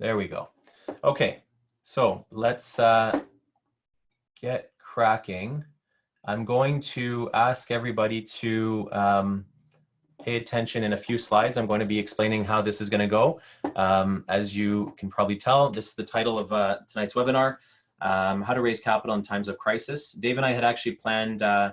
There we go. Okay, so let's uh, get cracking. I'm going to ask everybody to um, pay attention in a few slides. I'm going to be explaining how this is going to go. Um, as you can probably tell, this is the title of uh, tonight's webinar, um, How to Raise Capital in Times of Crisis. Dave and I had actually planned uh,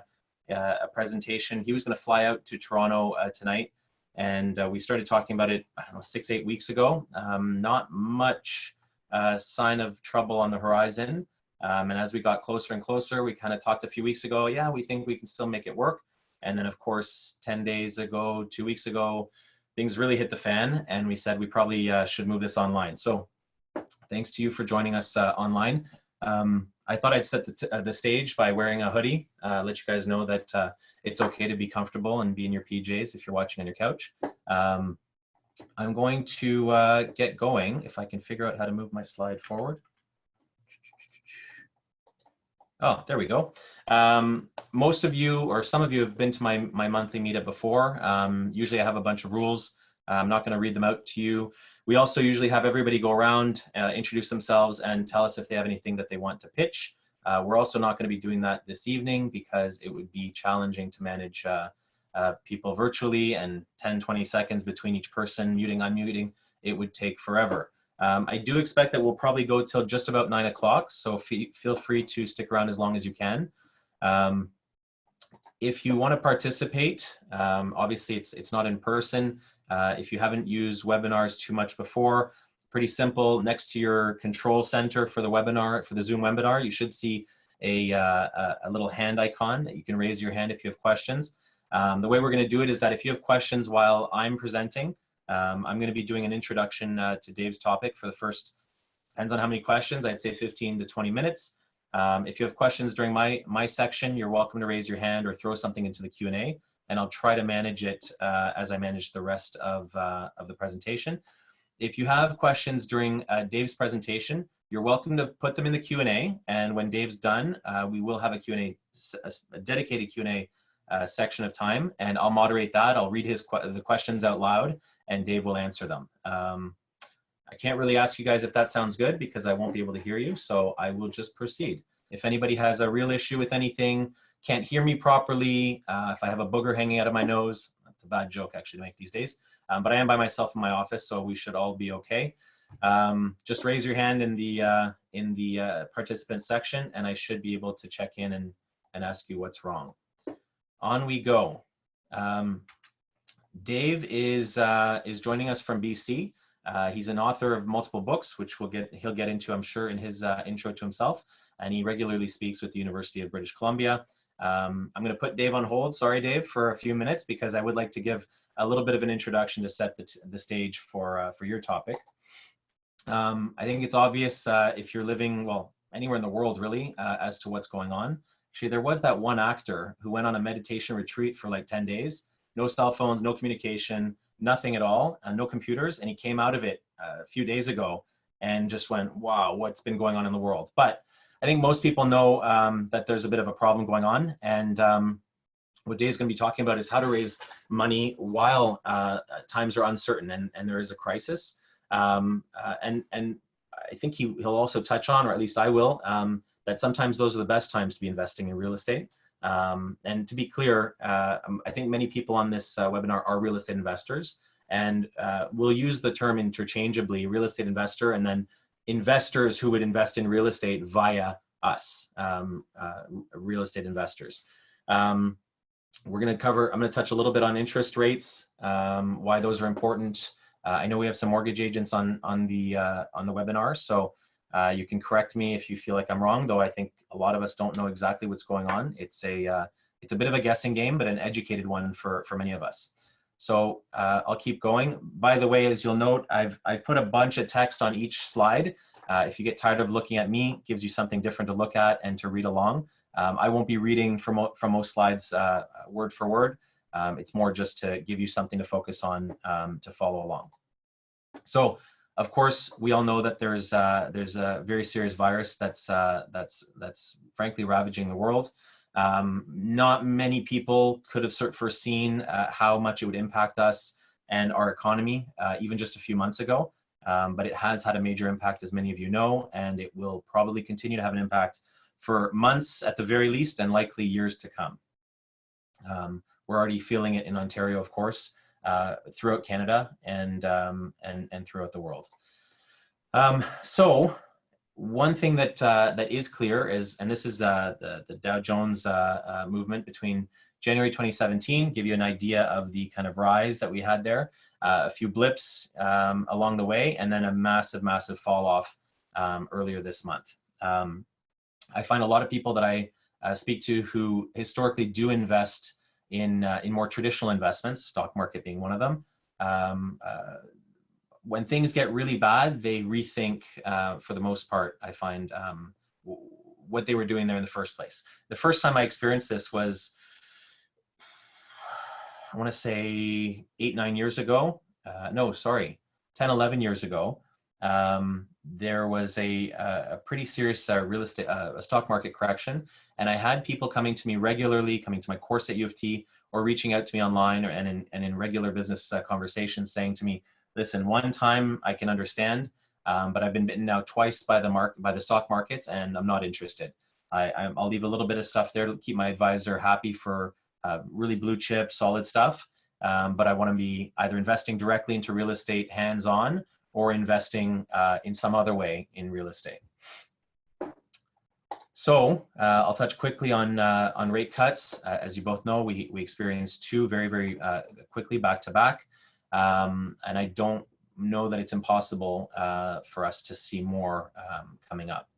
uh, a presentation. He was going to fly out to Toronto uh, tonight, and uh, we started talking about it, I don't know, six, eight weeks ago. Um, not much uh, sign of trouble on the horizon. Um, and as we got closer and closer, we kind of talked a few weeks ago, yeah, we think we can still make it work. And then of course, 10 days ago, two weeks ago, things really hit the fan and we said we probably uh, should move this online. So thanks to you for joining us uh, online. Um, I thought I'd set the, uh, the, stage by wearing a hoodie, uh, let you guys know that uh, it's okay to be comfortable and be in your PJs if you're watching on your couch. Um, I'm going to uh, get going if I can figure out how to move my slide forward. Oh, there we go. Um, most of you or some of you have been to my, my monthly meetup before. Um, usually I have a bunch of rules. I'm not going to read them out to you. We also usually have everybody go around, uh, introduce themselves and tell us if they have anything that they want to pitch. Uh, we're also not going to be doing that this evening because it would be challenging to manage uh, uh people virtually and 10, 20 seconds between each person, muting, unmuting. It would take forever. Um, I do expect that we'll probably go till just about nine o'clock, so feel free to stick around as long as you can. Um, if you want to participate, um, obviously it's, it's not in person. Uh, if you haven't used webinars too much before, pretty simple. Next to your control center for the webinar, for the Zoom webinar, you should see a, uh, a little hand icon that you can raise your hand if you have questions. Um, the way we're going to do it is that if you have questions while I'm presenting, um, I'm going to be doing an introduction uh, to Dave's topic for the first, depends on how many questions, I'd say 15 to 20 minutes. Um, if you have questions during my, my section, you're welcome to raise your hand or throw something into the Q&A, and I'll try to manage it uh, as I manage the rest of, uh, of the presentation. If you have questions during uh, Dave's presentation, you're welcome to put them in the Q&A, and when Dave's done, uh, we will have a Q&A, a dedicated Q&A uh, section of time, and I'll moderate that. I'll read his the questions out loud, and Dave will answer them. Um, I can't really ask you guys if that sounds good because I won't be able to hear you, so I will just proceed. If anybody has a real issue with anything, can't hear me properly, uh, if I have a booger hanging out of my nose, that's a bad joke actually to make these days, um, but I am by myself in my office, so we should all be okay. Um, just raise your hand in the uh, in the uh, participant section, and I should be able to check in and, and ask you what's wrong. On we go. Um, Dave is uh, is joining us from BC. Uh, he's an author of multiple books, which we'll get he'll get into, I'm sure, in his uh, intro to himself. And he regularly speaks with the University of British Columbia. Um, I'm going to put Dave on hold. Sorry, Dave, for a few minutes because I would like to give a little bit of an introduction to set the, the stage for uh, for your topic. Um, I think it's obvious uh, if you're living well anywhere in the world really uh, as to what's going on. Actually, there was that one actor who went on a meditation retreat for like 10 days no cell phones, no communication, nothing at all, uh, no computers. And he came out of it uh, a few days ago and just went, wow, what's been going on in the world? But I think most people know um, that there's a bit of a problem going on. And um, what Dave's going to be talking about is how to raise money while uh, times are uncertain and, and there is a crisis. Um, uh, and, and I think he, he'll also touch on, or at least I will, um, that sometimes those are the best times to be investing in real estate. Um, and to be clear, uh, um, I think many people on this uh, webinar are real estate investors and uh, we'll use the term interchangeably, real estate investor, and then investors who would invest in real estate via us, um, uh, real estate investors. Um, we're gonna cover, I'm gonna touch a little bit on interest rates, um, why those are important. Uh, I know we have some mortgage agents on, on, the, uh, on the webinar, so uh, you can correct me if you feel like I'm wrong, though I think a lot of us don't know exactly what's going on. It's a, uh, it's a bit of a guessing game, but an educated one for, for many of us. So uh, I'll keep going. By the way, as you'll note, I've, I've put a bunch of text on each slide. Uh, if you get tired of looking at me, gives you something different to look at and to read along. Um, I won't be reading from, from most slides uh, word for word. Um, it's more just to give you something to focus on um, to follow along. So of course, we all know that there's uh, there's a very serious virus that's uh, that's that's frankly ravaging the world. Um, not many people could have foreseen uh, how much it would impact us and our economy, uh, even just a few months ago. um, but it has had a major impact, as many of you know, and it will probably continue to have an impact for months at the very least, and likely years to come. Um, we're already feeling it in Ontario, of course, uh, throughout Canada and, um, and, and throughout the world. Um, so one thing that, uh, that is clear is, and this is uh, the, the Dow Jones uh, uh, movement between January 2017, give you an idea of the kind of rise that we had there, uh, a few blips um, along the way, and then a massive, massive fall off um, earlier this month. Um, I find a lot of people that I speak to who historically do invest in, in more traditional investments, stock market being one of them, um, uh, when things get really bad, they rethink, uh, for the most part, I find, um, what they were doing there in the first place. The first time I experienced this was, I want to say eight, nine years ago. Uh, no, sorry, 10, 11 years ago. Um, there was a, a pretty serious uh, real estate, uh, a stock market correction. And I had people coming to me regularly, coming to my course at U of T, or reaching out to me online or, and, in, and in regular business uh, conversations saying to me, listen, one time I can understand, um, but I've been bitten now twice by the mark by the stock markets, and I'm not interested. I, will leave a little bit of stuff there to keep my advisor happy for uh, really blue chip, solid stuff. Um, but I want to be either investing directly into real estate hands-on or investing uh, in some other way in real estate. So uh, I'll touch quickly on uh, on rate cuts. Uh, as you both know, we we experienced two very very uh, quickly back to back. Um, and I don't know that it's impossible uh, for us to see more um, coming up.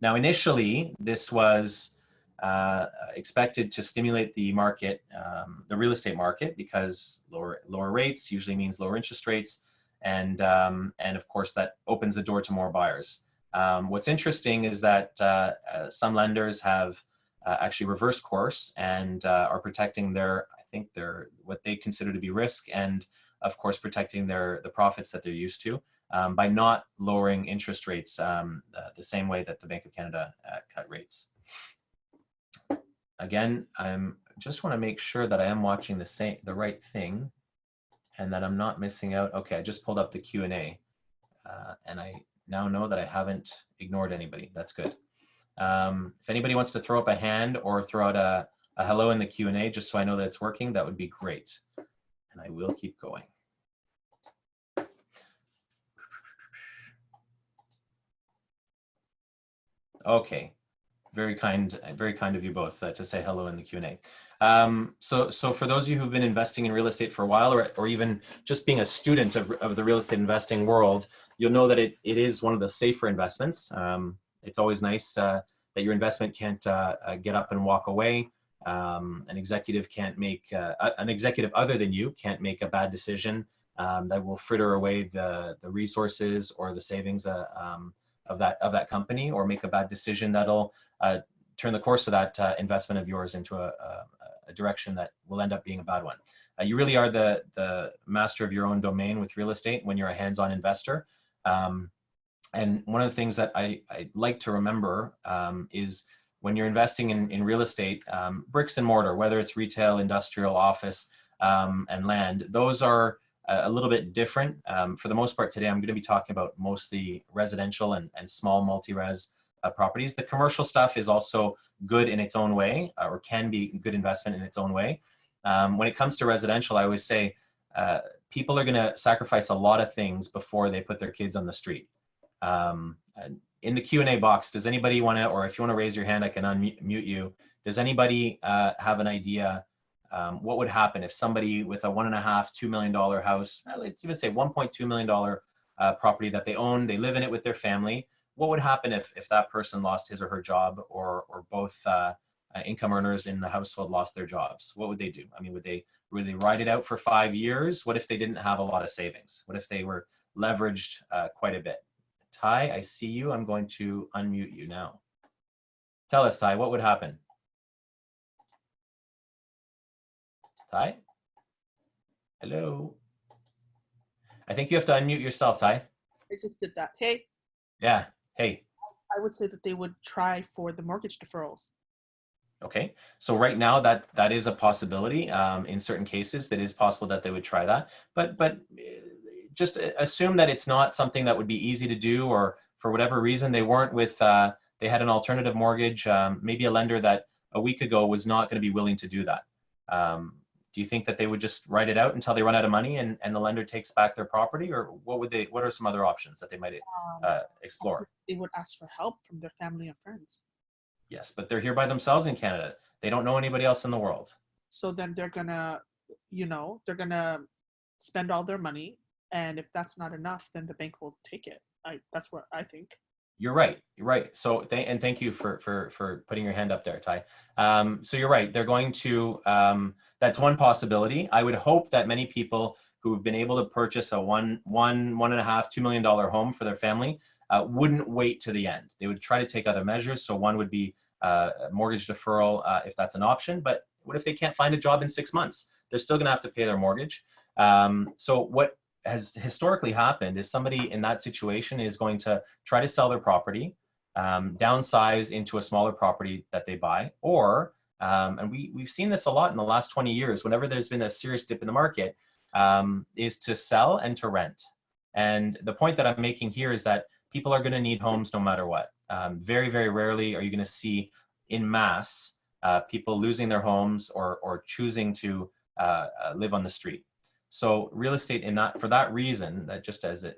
Now, initially, this was uh, expected to stimulate the market, um, the real estate market, because lower lower rates usually means lower interest rates, and um, and of course that opens the door to more buyers. Um, what's interesting is that uh, uh, some lenders have uh, actually reversed course and uh, are protecting their, I think their what they consider to be risk and of course, protecting their the profits that they're used to um, by not lowering interest rates um, uh, the same way that the Bank of Canada uh, cut rates. Again, I'm just want to make sure that I am watching the same the right thing and that I'm not missing out. Okay, I just pulled up the Q&A uh, and I now know that I haven't ignored anybody. That's good. Um, if anybody wants to throw up a hand or throw out a, a hello in the Q&A just so I know that it's working, that would be great and I will keep going. Okay, very kind, very kind of you both uh, to say hello in the Q&A. Um, so, so for those of you who've been investing in real estate for a while, or, or even just being a student of, of the real estate investing world, you'll know that it, it is one of the safer investments. Um, it's always nice uh, that your investment can't uh, uh get up and walk away. Um, an executive can't make, uh, an executive other than you can't make a bad decision um, that will fritter away the, the resources or the savings uh, um, of, that, of that company or make a bad decision that'll uh, turn the course of that uh, investment of yours into a, a, a, direction that will end up being a bad one. Uh, you really are the, the master of your own domain with real estate when you're a hands-on investor. Um, and one of the things that I, I like to remember um, is when you're investing in, in real estate, um, bricks and mortar, whether it's retail, industrial, office, um, and land, those are a, little bit different. Um, for the most part today, I'm going to be talking about mostly residential and, and small multi-res uh, properties. The commercial stuff is also good in its own way, uh, or can be good investment in its own way. Um, when it comes to residential, I always say uh, people are going to sacrifice a lot of things before they put their kids on the street. Um, in the Q&A box, does anybody want to, or if you want to raise your hand, I can unmute you. Does anybody uh, have an idea um, what would happen if somebody with a one and a half, two million dollar house, uh, let's even say 1.2 million dollar uh, property that they own, they live in it with their family. What would happen if if that person lost his or her job, or or both uh, uh income earners in the household lost their jobs? What would they do? I mean, would they would they ride it out for five years? What if they didn't have a lot of savings? What if they were leveraged uh, quite a bit? Ty, I see you. I'm going to unmute you now. Tell us, Ty, what would happen? Ty? Hello? I think you have to unmute yourself, Ty. I just did that. Hey. Yeah, hey. I would say that they would try for the mortgage deferrals. Okay, so right now that that is a possibility. Um, in certain cases, that is possible that they would try that. But but just assume that it's not something that would be easy to do, or for whatever reason they weren't with. Uh, they had an alternative mortgage, um, maybe a lender that a week ago was not going to be willing to do that. Um, do you think that they would just write it out until they run out of money and, and the lender takes back their property, or what would they? What are some other options that they might Um, uh, explore? they would ask for help from their family and friends. Yes, but they're here by themselves in Canada. They don't know anybody else in the world. So then they're gonna, you know, they're gonna spend all their money, and if that's not enough, then the bank will take it. I that's what I think. You're right. You're right. So, th- and thank you for for for putting your hand up there, Ty. Um, so you're right. They're going to. Um, that's one possibility. I would hope that many people who have been able to purchase a one one one and a half two million dollar home for their family uh, wouldn't wait to the end. They would try to take other measures. So one would be uh, mortgage deferral uh, if that's an option. But what if they can't find a job in six months? They're still going to have to pay their mortgage. Um, so what has historically happened is somebody in that situation is going to try to sell their property, um, downsize into a smaller property that they buy, or um, and we we've seen this a lot in the last 20 years. Whenever there's been a serious dip in the market, um, is to sell and to rent. And the point that I'm making here is that people are going to need homes no matter what. Um, very very rarely are you going to see in mass uh, people losing their homes or or choosing to uh, uh, live on the street. So real estate in that for that reason, that just as a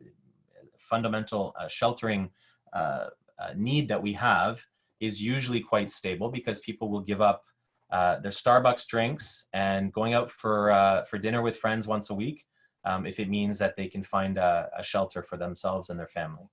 fundamental uh, sheltering uh, uh, need that we have is usually quite stable because people will give up uh, their Starbucks drinks and going out for uh, for dinner with friends once a week um, if it means that they can find a, a shelter for themselves and their family.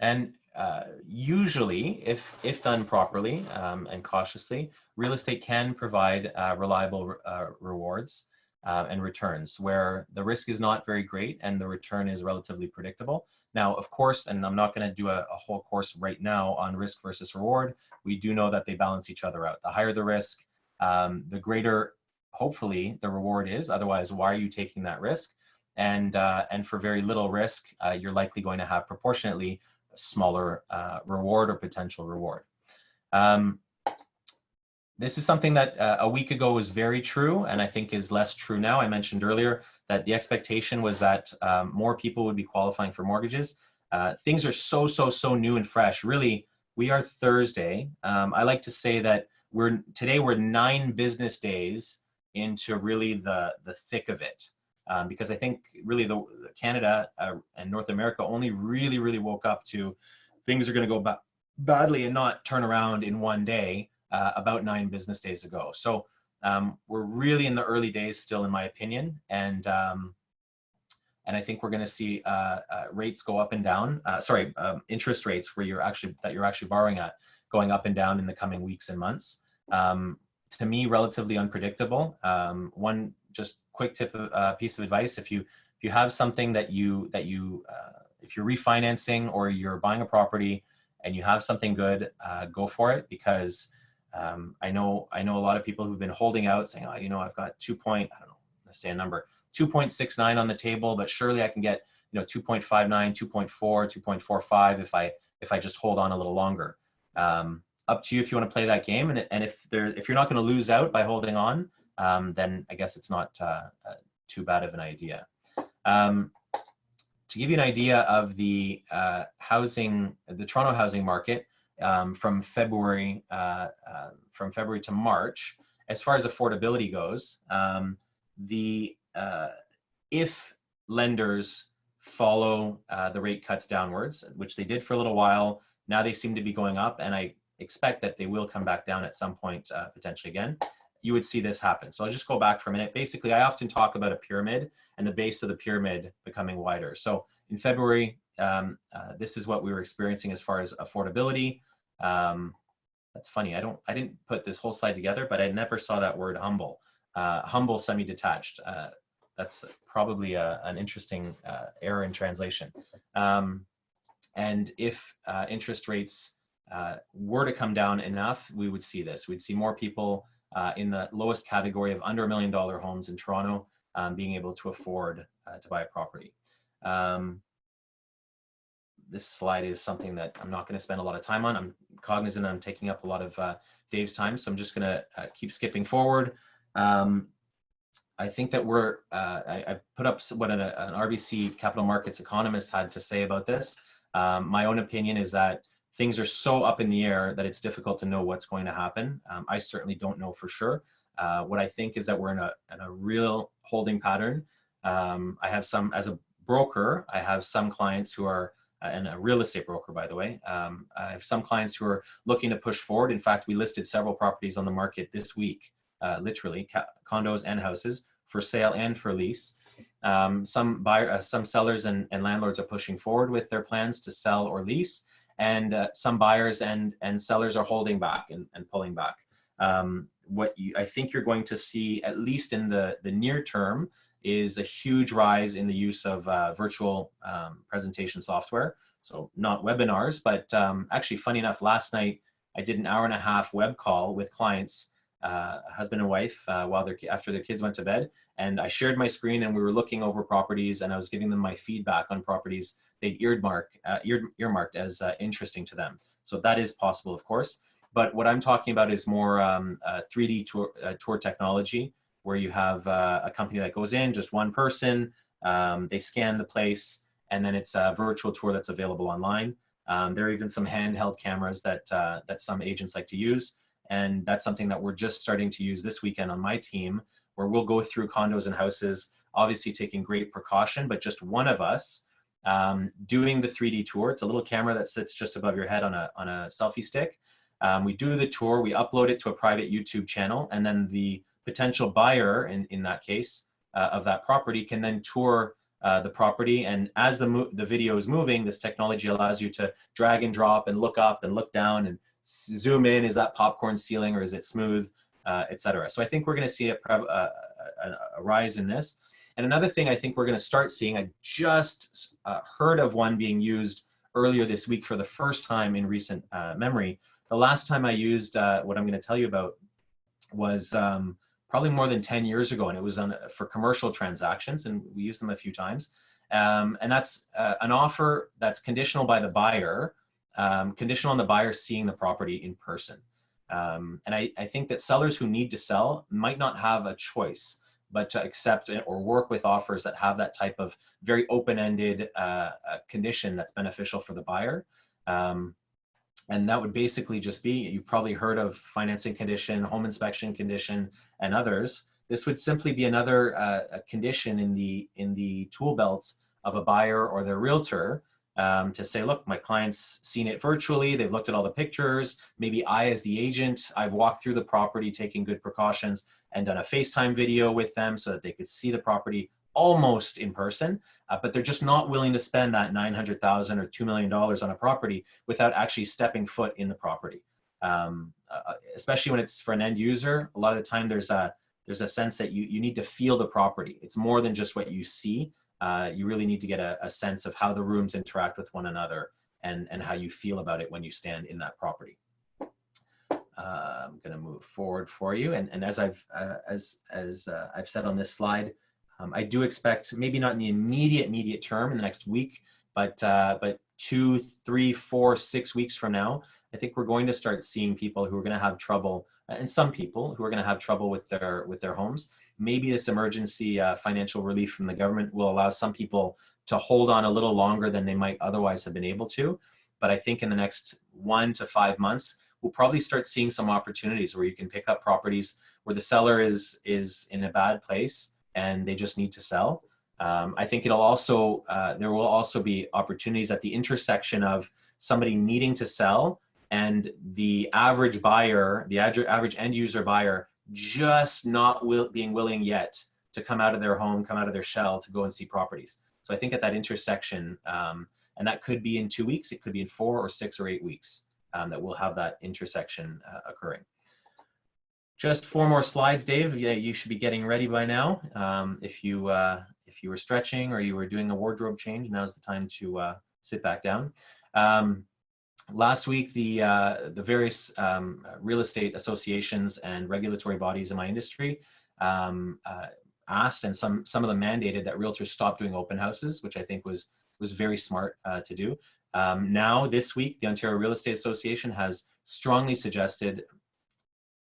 And uh, usually, if if done properly um, and cautiously, real estate can provide uh, reliable uh, rewards uh, and returns where the risk is not very great and the return is relatively predictable. Now, of course, and I'm not going to do a, a, whole course right now on risk versus reward. We do know that they balance each other out. The higher the risk, um, the greater, hopefully, the reward is. Otherwise, why are you taking that risk? And uh, and for very little risk, you're likely going to have proportionately smaller uh, reward or potential reward. Um, this is something that uh, a week ago was very true and I think is less true now. I mentioned earlier that the expectation was that um, more people would be qualifying for mortgages. Uh, things are so, so, so new and fresh. Really, we are Thursday. Um, I like to say that we're today we're nine business days into really the, the thick of it. Um, because I think really the Canada uh, and North America only really, really woke up to things are going to go ba badly and not turn around in one day uh, about nine business days ago. So um, we're really in the early days still, in my opinion, and um, and I think we're going to see uh, uh, rates go up and down. Uh, sorry, um, interest rates where you're actually that you're actually borrowing at going up and down in the coming weeks and months. Um, to me, relatively unpredictable. Um, one just quick tip, uh, piece of advice: if you if you have something that you that you uh, if you're refinancing or you're buying a property and you have something good, uh, go for it because um, I know I know a lot of people who've been holding out, saying, "Oh, you know, I've got two point I don't know, let's say a number, 2.69 on the table, but surely I can get you know 2.59, 2.4, 2.45 if I if I just hold on a little longer." Um, up to you if you want to play that game, and and if there if you're not going to lose out by holding on, um, then I guess it's not uh, uh, too bad of an idea. Um, to give you an idea of the uh, housing, the Toronto housing market um, from February uh, uh, from February to March, as far as affordability goes, um, the uh, if lenders follow the rate cuts downwards, which they did for a little while, now they seem to be going up, and I expect that they will come back down at some point potentially again you would see this happen. So I'll just go back for a minute. Basically, I often talk about a pyramid and the base of the pyramid becoming wider. So in February, um, uh, this is what we were experiencing as far as affordability. Um, that's funny. I don't. I didn't put this whole slide together, but I never saw that word humble. Uh, humble semi-detached. Uh, that's probably a, an interesting uh, error in translation. Um, and if uh, interest rates uh, were to come down enough, we would see this. We'd see more people uh, in the lowest category of under a million dollar homes in Toronto, um, being able to afford uh, to buy a property. Um, this slide is something that I'm not going to spend a lot of time on. I'm cognizant I'm taking up a lot of uh, Dave's time, so I'm just going to uh, keep skipping forward. Um, I think that we're, uh, I, I put up what an, an RBC capital markets economist had to say about this. Um, my own opinion is that things are so up in the air that it's difficult to know what's going to happen. Um, I certainly don't know for sure. Uh, what I think is that we're in a, in a real holding pattern. Um, I have some, as a broker, I have some clients who are, uh, and a real estate broker, by the way. Um, I have some clients who are looking to push forward. In fact, we listed several properties on the market this week, uh, literally condos and houses for sale and for lease. Um, some buyer, uh, some sellers and, and landlords are pushing forward with their plans to sell or lease, and uh, some buyers and and sellers are holding back and, and pulling back. Um, what you, I think you're going to see, at least in the the near term, is a huge rise in the use of uh, virtual um, presentation software. So not webinars, but um, actually, funny enough, last night I did an hour and a half web call with clients, uh, husband and wife, uh, while their after their kids went to bed, and I shared my screen and we were looking over properties and I was giving them my feedback on properties they'd earmark, uh, ear, earmarked as uh, interesting to them. So that is possible, of course. But what I'm talking about is more um, uh, 3D tour, uh, tour technology, where you have uh, a company that goes in, just one person, um, they scan the place, and then it's a virtual tour that's available online. Um, there are even some handheld cameras that uh, that some agents like to use, and that's something that we're just starting to use this weekend on my team, where we'll go through condos and houses, obviously taking great precaution, but just one of us um, doing the 3D tour. It's a little camera that sits just above your head on a on a selfie stick. Um, we do the tour, we upload it to a private YouTube channel, and then the potential buyer, in, in that case, uh, of that property can then tour uh, the property. And as the, the video is moving, this technology allows you to drag and drop and look up and look down and zoom in. Is that popcorn ceiling or is it smooth, uh, et cetera. So I think we're going to see a, uh, a, a rise in this. And another thing I think we're going to start seeing, I just uh, heard of one being used earlier this week for the first time in recent uh, memory. The last time I used uh, what I'm going to tell you about was um, probably more than 10 years ago, and it was on, for commercial transactions, and we used them a few times. Um, and that's uh, an offer that's conditional by the buyer, um, conditional on the buyer seeing the property in person. Um, and I, I think that sellers who need to sell might not have a choice but to accept or work with offers that have that type of very open-ended uh, uh, condition that's beneficial for the buyer. Um, and that would basically just be, you've probably heard of financing condition, home inspection condition, and others. This would simply be another uh, condition in the, in the tool belt of a buyer or their realtor um, to say, look, my client's seen it virtually, they've looked at all the pictures, maybe I as the agent, I've walked through the property taking good precautions and done a FaceTime video with them so that they could see the property almost in person, uh, but they're just not willing to spend that 900,000 or $2 million on a property without actually stepping foot in the property. Um, uh, especially when it's for an end user, a lot of the time there's a, there's a sense that you, you need to feel the property. It's more than just what you see. Uh, you really need to get a, a sense of how the rooms interact with one another and, and how you feel about it when you stand in that property. Uh, I'm going to move forward for you. And, and as I've uh, as as uh, I've said on this slide, um, I do expect maybe not in the immediate immediate term in the next week, but uh, but two, three, four, six weeks from now, I think we're going to start seeing people who are going to have trouble, and some people who are going to have trouble with their with their homes. Maybe this emergency uh, financial relief from the government will allow some people to hold on a little longer than they might otherwise have been able to. But I think in the next one to five months, we'll probably start seeing some opportunities where you can pick up properties where the seller is is in a bad place and they just need to sell. Um, I think it'll also uh, there will also be opportunities at the intersection of somebody needing to sell and the average buyer, the average end user buyer, just not will, being willing yet to come out of their home, come out of their shell to go and see properties. So I think at that intersection, um, and that could be in two weeks, it could be in four or six or eight weeks um, that we'll have that intersection uh, occurring. Just four more slides, Dave. Yeah, you should be getting ready by now. Um, if you uh, if you were stretching or you were doing a wardrobe change, now's the time to uh, sit back down. Um, last week, the uh, the various um, real estate associations and regulatory bodies in my industry um, uh, asked, and some some of them mandated that realtors stop doing open houses, which I think was was very smart uh, to do. Um, now, this week, the Ontario Real Estate Association has strongly suggested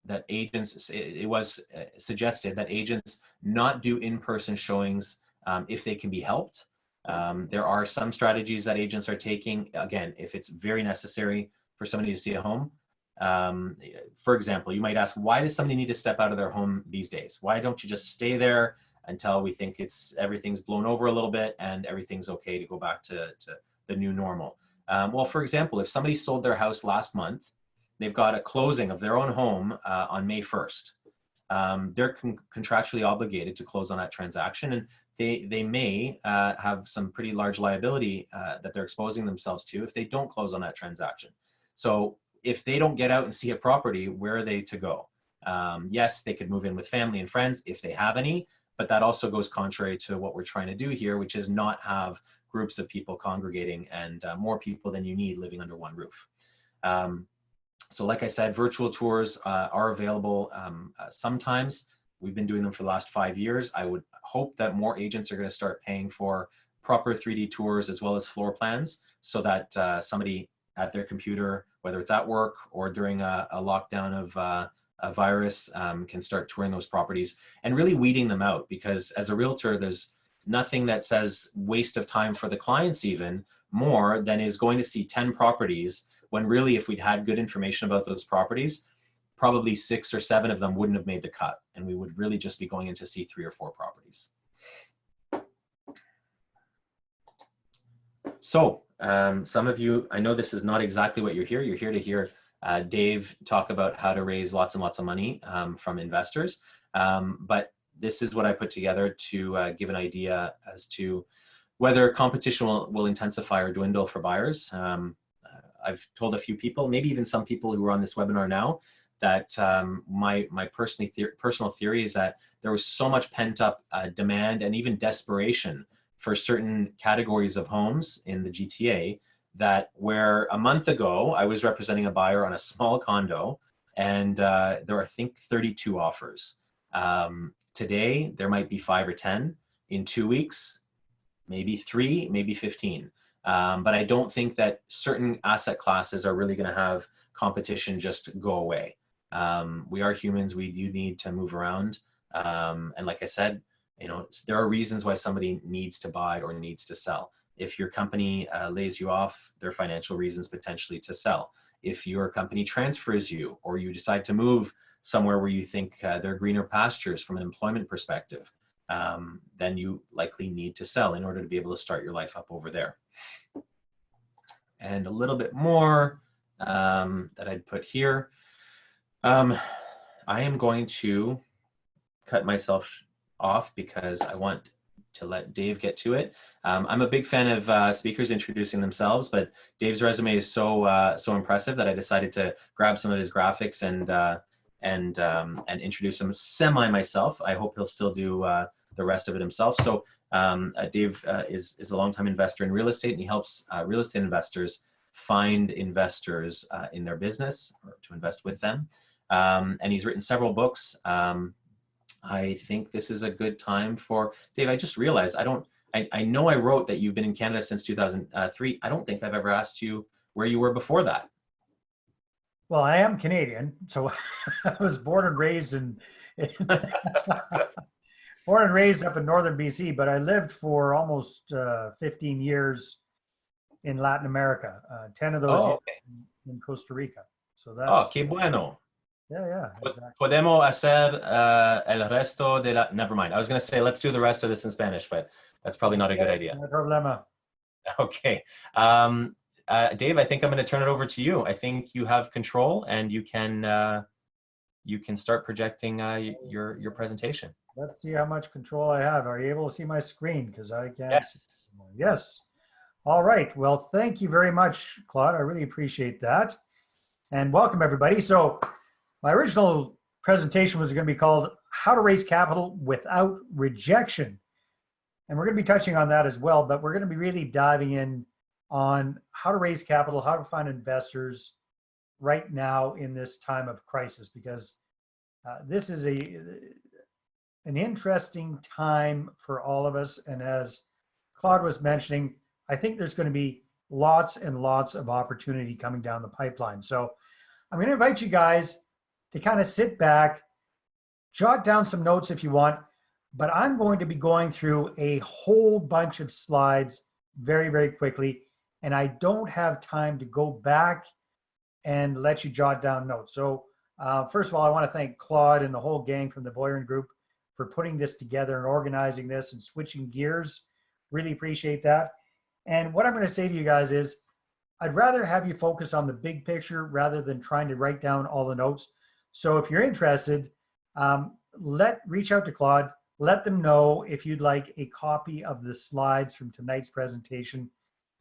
that agents, it, was uh, suggested that agents not do in-person showings um, if they can be helped. Um, there are some strategies that agents are taking. Again, if it's very necessary for somebody to see a home. Um, for example, you might ask, why does somebody need to step out of their home these days? Why don't you just stay there until we think it's everything's blown over a little bit and everything's okay to go back to, to the new normal? Um, well, for example, if somebody sold their house last month, they've got a closing of their own home uh, on May 1st. Um, they're con contractually obligated to close on that transaction and they, they may uh, have some pretty large liability uh, that they're exposing themselves to if they don't close on that transaction. So if they don't get out and see a property, where are they to go? Um, yes, they could move in with family and friends if they have any, but that also goes contrary to what we're trying to do here, which is not have groups of people congregating and uh, more people than you need living under one roof. Um, so like I said, virtual tours uh, are available um, uh, sometimes. We've been doing them for the last five years. I would hope that more agents are going to start paying for proper 3D tours as well as floor plans so that uh, somebody at their computer, whether it's at work or during a, a lockdown of uh, a virus, um, can start touring those properties and really weeding them out because as a realtor, there's nothing that says waste of time for the clients even more than is going to see 10 properties when really if we'd had good information about those properties, probably six or seven of them wouldn't have made the cut and we would really just be going in to see three or four properties. So um, some of you, I know this is not exactly what you're here. You're here to hear uh, Dave talk about how to raise lots and lots of money um, from investors. Um, but this is what I put together to uh, give an idea as to whether competition will, will intensify or dwindle for buyers. Um, uh, I've told a few people, maybe even some people who are on this webinar now, that um, my my personally personal theory is that there was so much pent up uh, demand and even desperation for certain categories of homes in the GTA that where a month ago I was representing a buyer on a small condo and uh, there are I think 32 offers. Um, today there might be five or 10. In two weeks, maybe three, maybe 15. Um, but I don't think that certain asset classes are really going to have competition just go away. Um, we are humans. We do need to move around. Um, and like I said, you know, there are reasons why somebody needs to buy or needs to sell. If your company uh, lays you off, there are financial reasons potentially to sell. If your company transfers you or you decide to move somewhere where you think uh, there are greener pastures from an employment perspective, um, then you likely need to sell in order to be able to start your life up over there. And a little bit more um, that I'd put here. Um, I am going to cut myself off because I want to let Dave get to it. Um, I'm a big fan of uh, speakers introducing themselves, but Dave's resume is so uh, so impressive that I decided to grab some of his graphics and uh, and um, and introduce him semi myself. I hope he'll still do uh, the rest of it himself. So um, uh, Dave uh, is is a longtime investor in real estate, and he helps real estate investors find investors in their business or to invest with them. Um, and he's written several books. Um, I think this is a good time for Dave. I just realized I don't. I, I know I wrote that you've been in Canada since 2003. I don't think I've ever asked you where you were before that. Well, I am Canadian, so I was born and raised in, in born and raised up in northern BC, but I lived for almost uh, 15 years in Latin America. Uh, 10 of those oh, okay. in Costa Rica. So Oh, that's qué bueno. yeah, yeah, exactly. Podemos hacer uh, el resto de la. Never mind. I was going to say let's do the rest of this in Spanish, but that's probably not a good idea. No problema. Okay. Um, uh, Dave, I think I'm going to turn it over to you. I think you have control and you can uh, you can start projecting uh, your your presentation. Let's see how much control I have. Are you able to see my screen? Because I can't. Yes. Yes. All right. Well, thank you very much, Claude. I really appreciate that. And welcome, everybody. So, my original presentation was going to be called How to Raise Capital Without Rejection. And we're going to be touching on that as well, but we're going to be really diving in on how to raise capital, how to find investors right now in this time of crisis, because uh, this is a an interesting time for all of us. And as Claude was mentioning, I think there's going to be lots and lots of opportunity coming down the pipeline. So I'm going to invite you guys to kind of sit back, jot down some notes if you want, but I'm going to be going through a whole bunch of slides very, very quickly. And I don't have time to go back and let you jot down notes. So uh, first of all, I want to thank Claude and the whole gang from the Boiron Group for putting this together and organizing this and switching gears. Really appreciate that. And what I'm going to say to you guys is, I'd rather have you focus on the big picture rather than trying to write down all the notes. So if you're interested, um, let reach out to Claude. Let them know if you'd like a copy of the slides from tonight's presentation,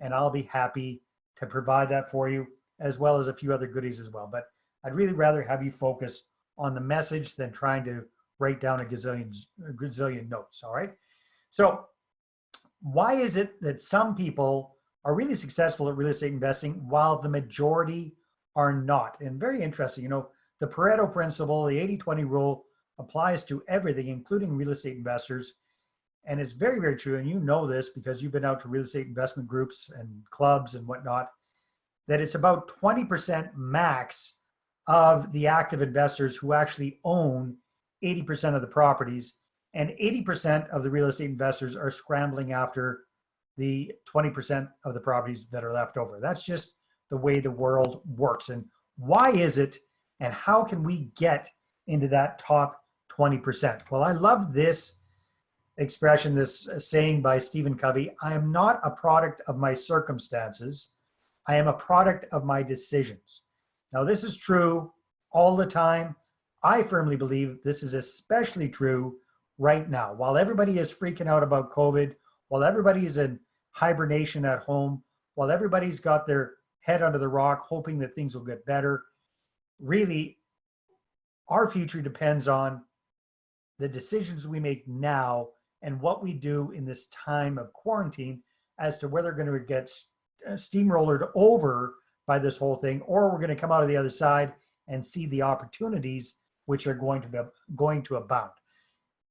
and I'll be happy to provide that for you, as well as a few other goodies as well. But I'd really rather have you focus on the message than trying to write down a gazillion, a gazillion notes, all right? So why is it that some people are really successful at real estate investing while the majority are not? And very interesting, you know, the Pareto principle, the 80-20 rule applies to everything, including real estate investors. And it's very, very true. And you know this because you've been out to real estate investment groups and clubs and whatnot, that it's about 20% max of the active investors who actually own 80% of the properties and 80% of the real estate investors are scrambling after the 20% of the properties that are left over. That's just the way the world works. And why is it and how can we get into that top 20%? Well, I love this expression, this saying by Stephen Covey, I am not a product of my circumstances. I am a product of my decisions. Now, this is true all the time. I firmly believe this is especially true right now. While everybody is freaking out about COVID, while everybody is in hibernation at home, while everybody's got their head under the rock, hoping that things will get better, really, our future depends on the decisions we make now and what we do in this time of quarantine as to whether we're going to get uh, steamrollered over by this whole thing or we're going to come out of the other side and see the opportunities which are going to be going to abound.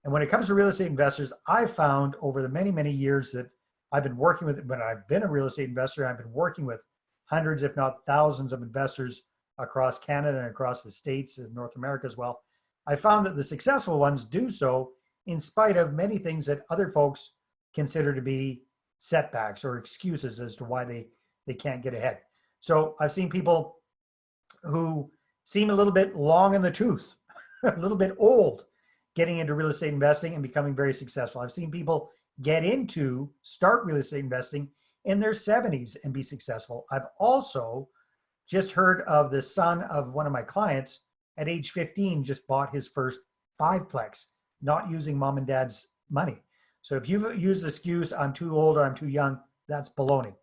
And when it comes to real estate investors, I found over the many, many years that I've been working with, when I've been a real estate investor, I've been working with hundreds, if not thousands of investors across Canada and across the States and North America as well. I found that the successful ones do so in spite of many things that other folks consider to be setbacks or excuses as to why they, they can't get ahead. So I've seen people who seem a little bit long in the tooth, a little bit old, getting into real estate investing and becoming very successful. I've seen people get into, start real estate investing in their 70s and be successful. I've also just heard of the son of one of my clients at age 15 just bought his first fiveplex, not using mom and dad's money. So if you've used the excuse, I'm too old or I'm too young, that's baloney.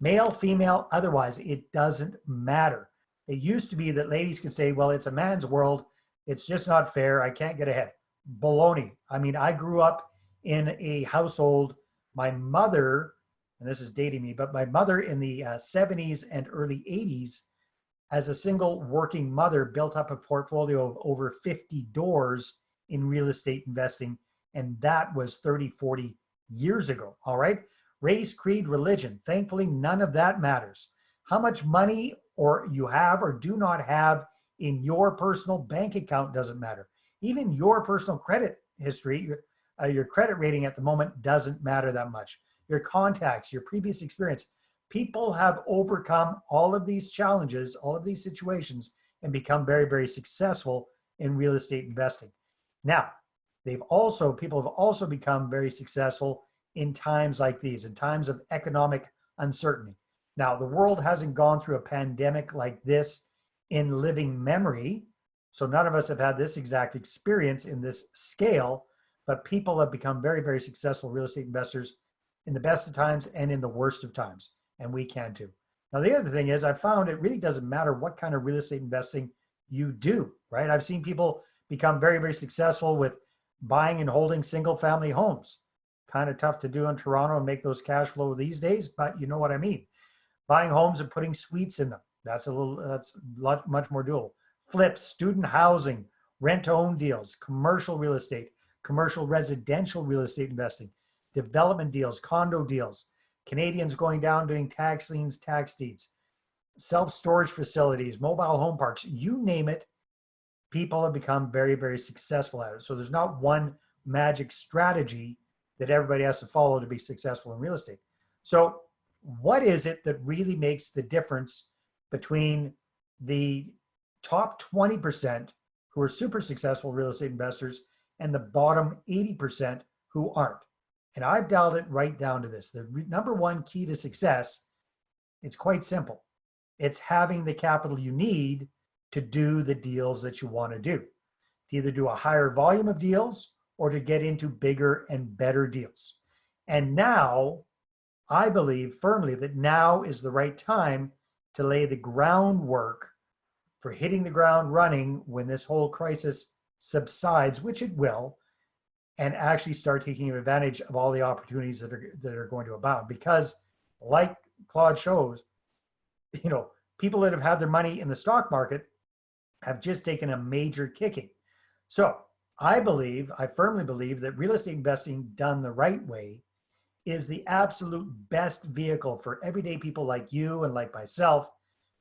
Male, female, otherwise, it doesn't matter. It used to be that ladies could say, well, it's a man's world. It's just not fair. I can't get ahead. Baloney. I mean, I grew up in a household, my mother, and this is dating me, but my mother in the uh, 70s and early 80s, as a single working mother, built up a portfolio of over 50 doors in real estate investing. And that was 30, 40 years ago. All right. Race, creed, religion. Thankfully, none of that matters. How much money or you have or do not have in your personal bank account doesn't matter. Even your personal credit history, your, uh, your credit rating at the moment doesn't matter that much. Your contacts, your previous experience. People have overcome all of these challenges, all of these situations, and become very, very successful in real estate investing. Now, they've also, people have also become very successful in times like these, in times of economic uncertainty. Now, the world hasn't gone through a pandemic like this in living memory. So none of us have had this exact experience in this scale, but people have become very, very successful real estate investors in the best of times and in the worst of times. And we can too. Now, the other thing is I've found it really doesn't matter what kind of real estate investing you do, right? I've seen people become very, very successful with buying and holding single family homes. Kind of tough to do in Toronto and make those cash flow these days, but you know what I mean buying homes and putting suites in them. That's a little, that's lot, much more doable. Flips, student housing, rent to own deals, commercial real estate, commercial residential real estate investing, development deals, condo deals, Canadians going down doing tax liens, tax deeds, self-storage facilities, mobile home parks, you name it. People have become very, very successful at it. So there's not one magic strategy that everybody has to follow to be successful in real estate. So what is it that really makes the difference between the top 20% who are super successful real estate investors and the bottom 80% who aren't? And I've dialed it right down to this. The number one key to success, it's quite simple. It's having the capital you need to do the deals that you want to do. To either do a higher volume of deals or to get into bigger and better deals. And now, I believe firmly that now is the right time to lay the groundwork for hitting the ground running when this whole crisis subsides, which it will, and actually start taking advantage of all the opportunities that are that are going to abound. Because, like Claude shows, you know, people that have had their money in the stock market have just taken a major kicking. So I believe, I firmly believe that real estate investing done the right way is the absolute best vehicle for everyday people like you and like myself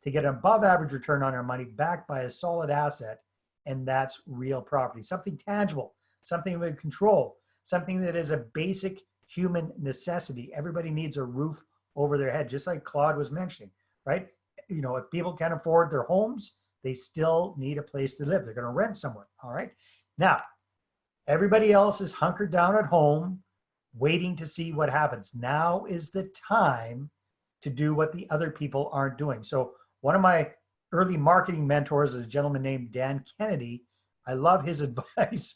to get an above average return on our money backed by a solid asset. And that's real property, something tangible, something we control, something that is a basic human necessity. Everybody needs a roof over their head, just like Claude was mentioning, right? You know, if people can't afford their homes, they still need a place to live. They're going to rent somewhere. All right. Now, everybody else is hunkered down at home, waiting to see what happens. Now is the time to do what the other people aren't doing. So, one of my early marketing mentors is a gentleman named Dan Kennedy. I love his advice.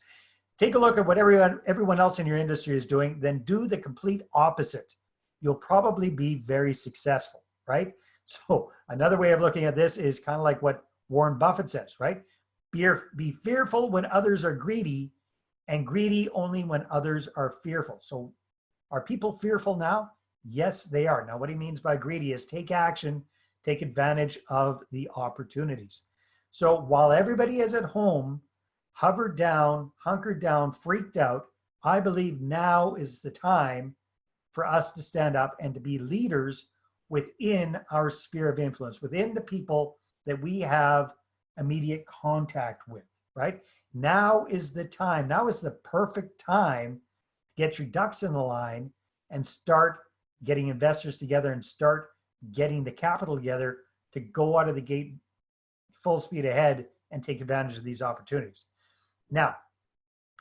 Take a look at what everyone, everyone else in your industry is doing, then do the complete opposite. You'll probably be very successful, right? So, another way of looking at this is kind of like what Warren Buffett says, right? Be, be fearful when others are greedy and greedy only when others are fearful. So are people fearful now? Yes, they are. Now, what he means by greedy is take action, take advantage of the opportunities. So while everybody is at home, hovered down, hunkered down, freaked out, I believe now is the time for us to stand up and to be leaders within our sphere of influence, within the people that we have immediate contact with, right? Now is the time, now is the perfect time to get your ducks in the line and start getting investors together and start getting the capital together to go out of the gate full speed ahead and take advantage of these opportunities. Now,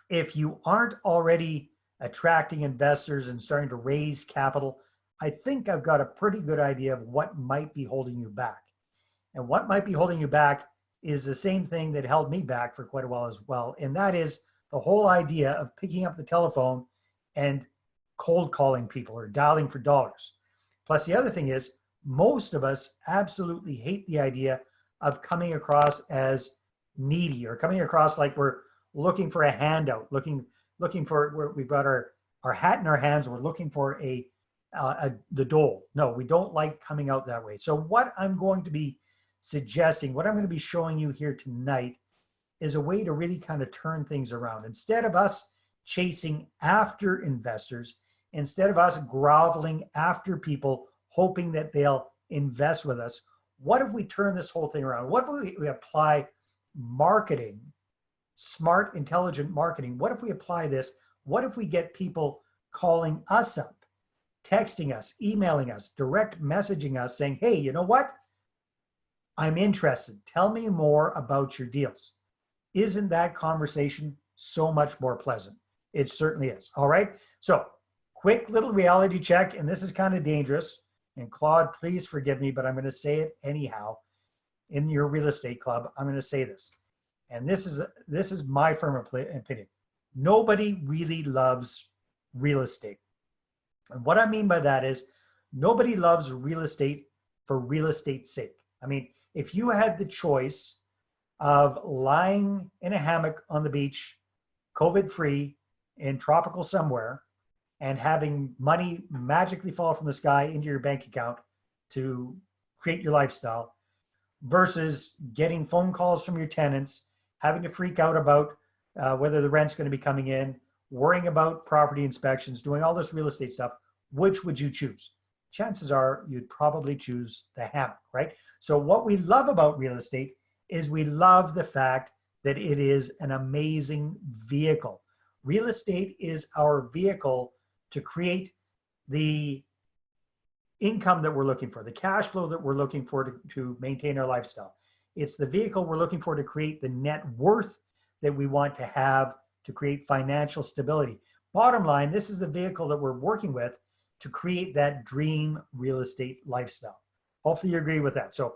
if you aren't already attracting investors and starting to raise capital, I think I've got a pretty good idea of what might be holding you back. And what might be holding you back is the same thing that held me back for quite a while as well. And that is the whole idea of picking up the telephone and cold calling people or dialing for dollars. Plus, the other thing is, most of us absolutely hate the idea of coming across as needy or coming across like we're looking for a handout, looking looking for where we've got our our hat in our hands. We're looking for a, uh, a the dole. No, we don't like coming out that way. So what I'm going to be suggesting, what I'm going to be showing you here tonight is a way to really kind of turn things around. Instead of us chasing after investors, instead of us groveling after people, hoping that they'll invest with us, what if we turn this whole thing around? What if we, apply marketing, smart, intelligent marketing? What if we apply this? What if we get people calling us up, texting us, emailing us, direct messaging us saying, hey, you know what? I'm interested. Tell me more about your deals. Isn't that conversation so much more pleasant? It certainly is. All right. So, quick little reality check, and this is kind of dangerous. And Claude, please forgive me, but I'm going to say it anyhow. In your real estate club, I'm going to say this, and this is this is my firm opinion. Nobody really loves real estate, and what I mean by that is nobody loves real estate for real estate's sake. I mean, if you had the choice of lying in a hammock on the beach, COVID free, in tropical somewhere, and having money magically fall from the sky into your bank account to create your lifestyle, versus getting phone calls from your tenants, having to freak out about uh, whether the rent's going to be coming in, worrying about property inspections, doing all this real estate stuff, which would you choose? Chances are you'd probably choose the hammock, right? So what we love about real estate is we love the fact that it is an amazing vehicle. Real estate is our vehicle to create the income that we're looking for, the cash flow that we're looking for to, to maintain our lifestyle. It's the vehicle we're looking for to create the net worth that we want to have to create financial stability. Bottom line, this is the vehicle that we're working with to create that dream real estate lifestyle. Hopefully you agree with that. So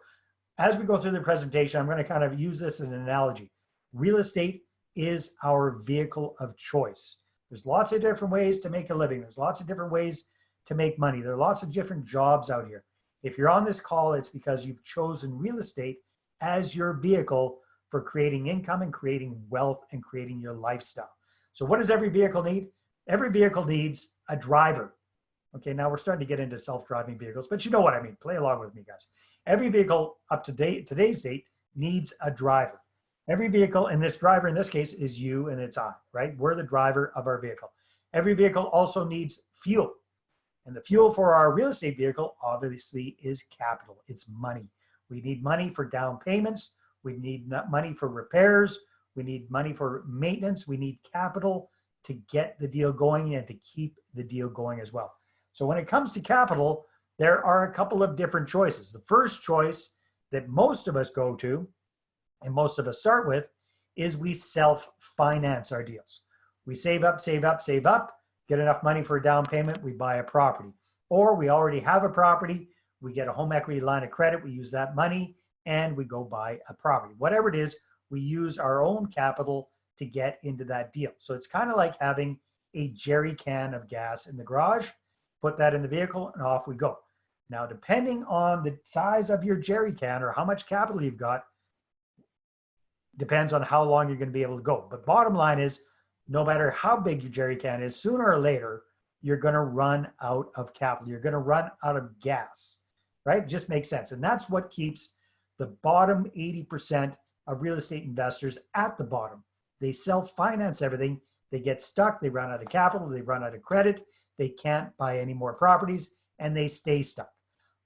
as we go through the presentation, I'm going to kind of use this as an analogy. Real estate is our vehicle of choice. There's lots of different ways to make a living. There's lots of different ways to make money. There are lots of different jobs out here. If you're on this call, it's because you've chosen real estate as your vehicle for creating income and creating wealth and creating your lifestyle. So what does every vehicle need? Every vehicle needs a driver. Okay, now we're starting to get into self-driving vehicles, but you know what I mean. Play along with me, guys. Every vehicle up to date, today's date needs a driver. Every vehicle, and this driver in this case is you and it's I, right? We're the driver of our vehicle. Every vehicle also needs fuel. And the fuel for our real estate vehicle obviously is capital. It's money. We need money for down payments. We need money for repairs. We need money for maintenance. We need capital to get the deal going and to keep the deal going as well. So when it comes to capital, there are a couple of different choices. The first choice that most of us go to and most of us start with is we self-finance our deals. We save up, save up, save up, get enough money for a down payment, we buy a property. Or we already have a property, we get a home equity line of credit, we use that money, and we go buy a property. Whatever it is, we use our own capital to get into that deal. So it's kind of like having a jerry can of gas in the garage, put that in the vehicle, and off we go. Now, depending on the size of your jerry can or how much capital you've got, depends on how long you're going to be able to go. But bottom line is, no matter how big your jerry can is, sooner or later, you're going to run out of capital. You're going to run out of gas, right? Just makes sense. And that's what keeps the bottom 80% of real estate investors at the bottom. They self-finance everything. They get stuck. They run out of capital. They run out of credit. They can't buy any more properties and they stay stuck.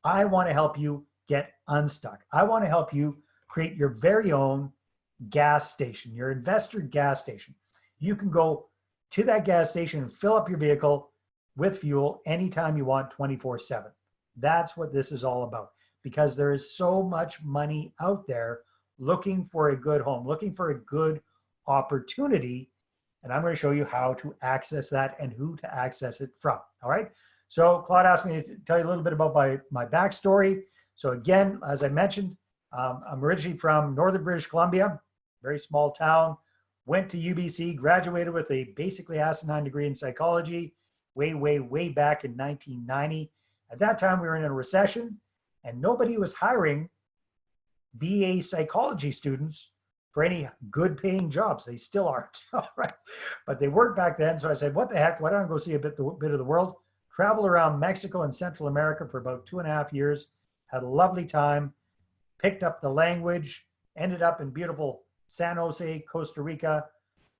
I want to help you get unstuck. I want to help you create your very own gas station, your investor gas station. You can go to that gas station and fill up your vehicle with fuel anytime you want 24 seven. That's what this is all about because there is so much money out there looking for a good home, looking for a good opportunity. And I'm going to show you how to access that and who to access it from. All right. So Claude asked me to tell you a little bit about my, my backstory. So again, as I mentioned, um, I'm originally from Northern British Columbia, very small town, went to UBC, graduated with a basically asinine degree in psychology way, way, way back in 1990. At that time, we were in a recession and nobody was hiring BA psychology students for any good paying jobs. They still aren't, right? But they weren't back then. So I said, what the heck, why don't I go see a bit, a bit of the world? traveled around Mexico and Central America for about two and a half years, had a lovely time, picked up the language, ended up in beautiful San Jose, Costa Rica,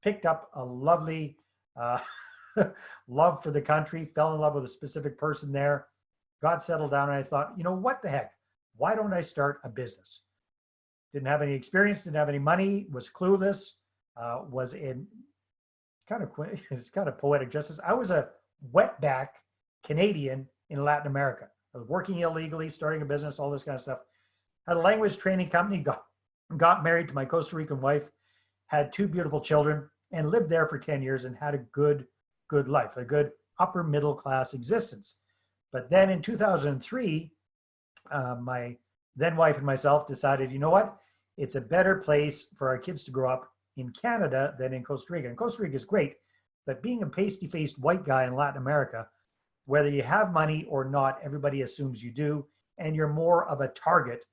picked up a lovely uh, love for the country, fell in love with a specific person there, got settled down, and I thought, you know, what the heck? Why don't I start a business? Didn't have any experience, didn't have any money, was clueless, uh, was in kind of it's kind of poetic justice. I was a wetback Canadian in Latin America. I was working illegally, starting a business, all this kind of stuff. Had a language training company, got, got married to my Costa Rican wife, had two beautiful children, and lived there for 10 years and had a good, good life, a good upper middle class existence. But then in 2003, uh, my then wife and myself decided, you know what? It's a better place for our kids to grow up in Canada than in Costa Rica. And Costa Rica is great, but being a pasty-faced white guy in Latin America, whether you have money or not, everybody assumes you do, and you're more of a target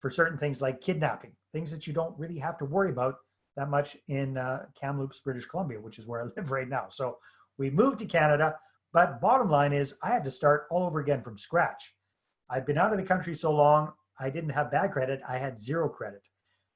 for certain things like kidnapping, things that you don't really have to worry about that much in uh, Kamloops, British Columbia, which is where I live right now. So we moved to Canada, but bottom line is I had to start all over again from scratch. I'd been out of the country so long, I didn't have bad credit, I had zero credit.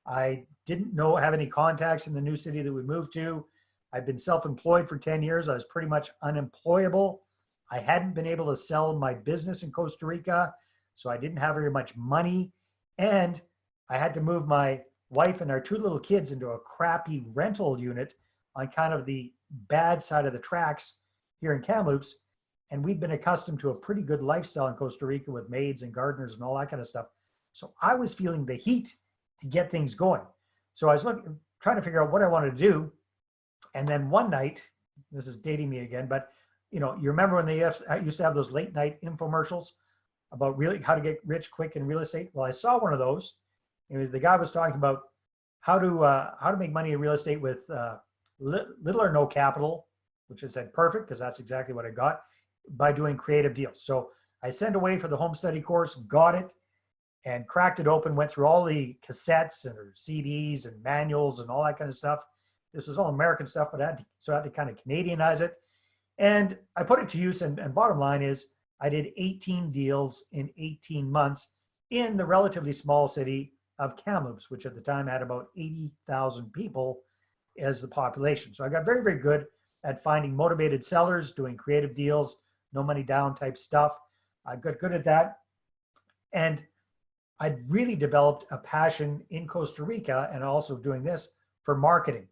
I didn't know have any contacts in the new city that we moved to. I've been self-employed for 10 years. I was pretty much unemployable. I hadn't been able to sell my business in Costa Rica, so I didn't have very much money. And I had to move my wife and our two little kids into a crappy rental unit on kind of the bad side of the tracks here in Kamloops. And we've been accustomed to a pretty good lifestyle in Costa Rica with maids and gardeners and all that kind of stuff. So I was feeling the heat to get things going. So I was looking, trying to figure out what I wanted to do. And then one night, this is dating me again, but you know, you remember when they used to have those late night infomercials about really how to get rich quick in real estate? Well, I saw one of those. It was, the guy was talking about how to uh, how to make money in real estate with uh, li- little or no capital, which I said perfect because that's exactly what I got by doing creative deals. So I sent away for the home study course, got it, and cracked it open. Went through all the cassettes and CDs and manuals and all that kind of stuff. This was all American stuff, but I had to, so I had to kind of Canadianize it. And I put it to use. And, and bottom line is, I did 18 deals in 18 months in the relatively small city of Kamloops, which at the time had about 80,000 people as the population. So I got very, very good at finding motivated sellers, doing creative deals, no money down type stuff. I got good at that. And I'd really developed a passion in Costa Rica and also doing this for marketing.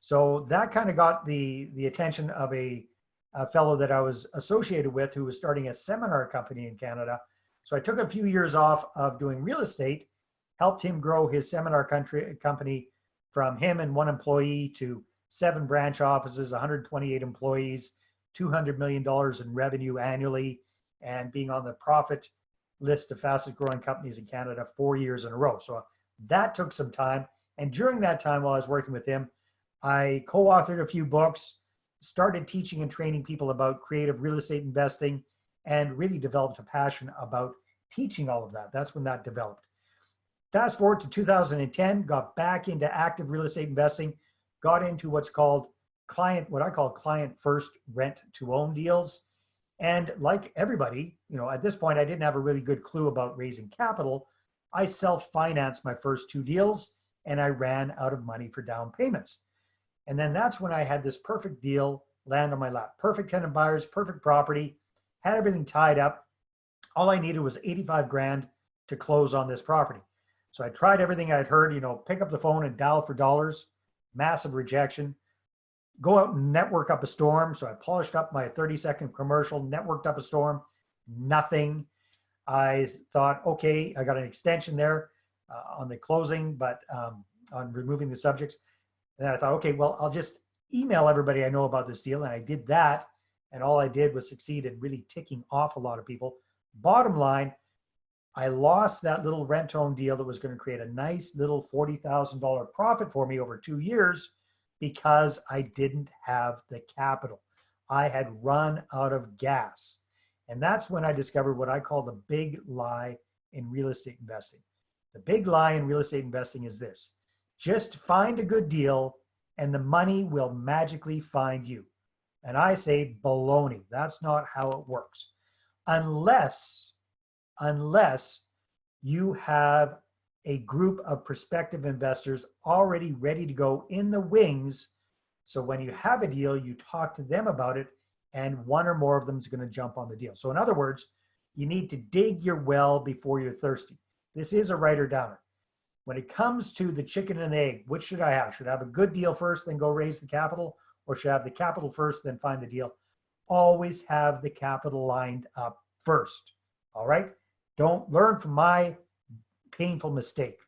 So that kind of got the, the attention of a a fellow that I was associated with who was starting a seminar company in Canada. So I took a few years off of doing real estate, helped him grow his seminar country, company from him and one employee to seven branch offices, 128 employees, $200 million in revenue annually, and being on the profit list of fastest growing companies in Canada four years in a row. So that took some time. And during that time, while I was working with him, I co authored a few books started teaching and training people about creative real estate investing and really developed a passion about teaching all of that. That's when that developed. Fast forward to 2010, got back into active real estate investing, got into what's called client, what I call client first rent to own deals. And like everybody, you know, at this point, I didn't have a really good clue about raising capital. I self financed my first two deals and I ran out of money for down payments. And then that's when I had this perfect deal land on my lap. Perfect tenant buyers, perfect property, had everything tied up. All I needed was 85 grand to close on this property. So I tried everything I'd heard, you know, pick up the phone and dial for dollars, massive rejection. Go out and network up a storm. So I polished up my 30 second commercial, networked up a storm, nothing. I thought, okay, I got an extension there uh, on the closing, but um, on removing the subjects. And I thought, okay, well, I'll just email everybody I know about this deal. And I did that. And all I did was succeed in really ticking off a lot of people. Bottom line, I lost that little rent own deal that was going to create a nice little $40,000 profit for me over two years because I didn't have the capital. I had run out of gas. And that's when I discovered what I call the big lie in real estate investing. The big lie in real estate investing is this just find a good deal and the money will magically find you. And I say baloney. That's not how it works. Unless, unless you have a group of prospective investors already ready to go in the wings. So when you have a deal, you talk to them about it and one or more of them is going to jump on the deal. So in other words, you need to dig your well before you're thirsty. This is a writer downer when it comes to the chicken and the egg, which should I have? Should I have a good deal first, then go raise the capital? Or should I have the capital first, then find the deal? Always have the capital lined up first. All right? Don't learn from my painful mistake.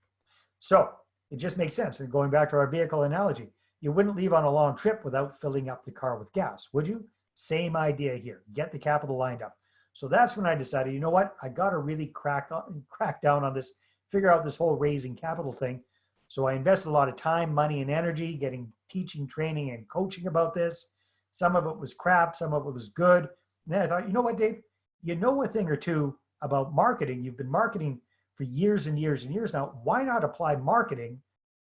So it just makes sense. And going back to our vehicle analogy, you wouldn't leave on a long trip without filling up the car with gas, would you? Same idea here. Get the capital lined up. So that's when I decided, you know what? I got to really crack on, crack down on this figure out this whole raising capital thing. So I invested a lot of time, money, and energy getting teaching, training, and coaching about this. Some of it was crap, some of it was good. And then I thought, you know what, Dave? You know a thing or two about marketing. You've been marketing for years and years and years now. Why not apply marketing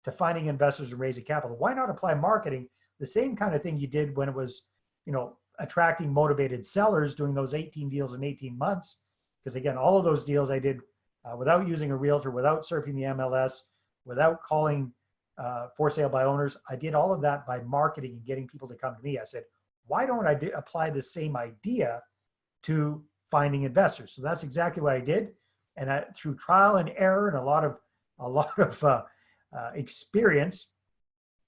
to finding investors and raising capital? Why not apply marketing the same kind of thing you did when it was, you know, attracting motivated sellers doing those 18 deals in 18 months? Because again, all of those deals I did uh, without using a realtor, without surfing the MLS, without calling uh, for sale by owners. I did all of that by marketing and getting people to come to me. I said, why don't I apply the same idea to finding investors? So that's exactly what I did. And I, through trial and error and a lot of a lot of uh, uh, experience,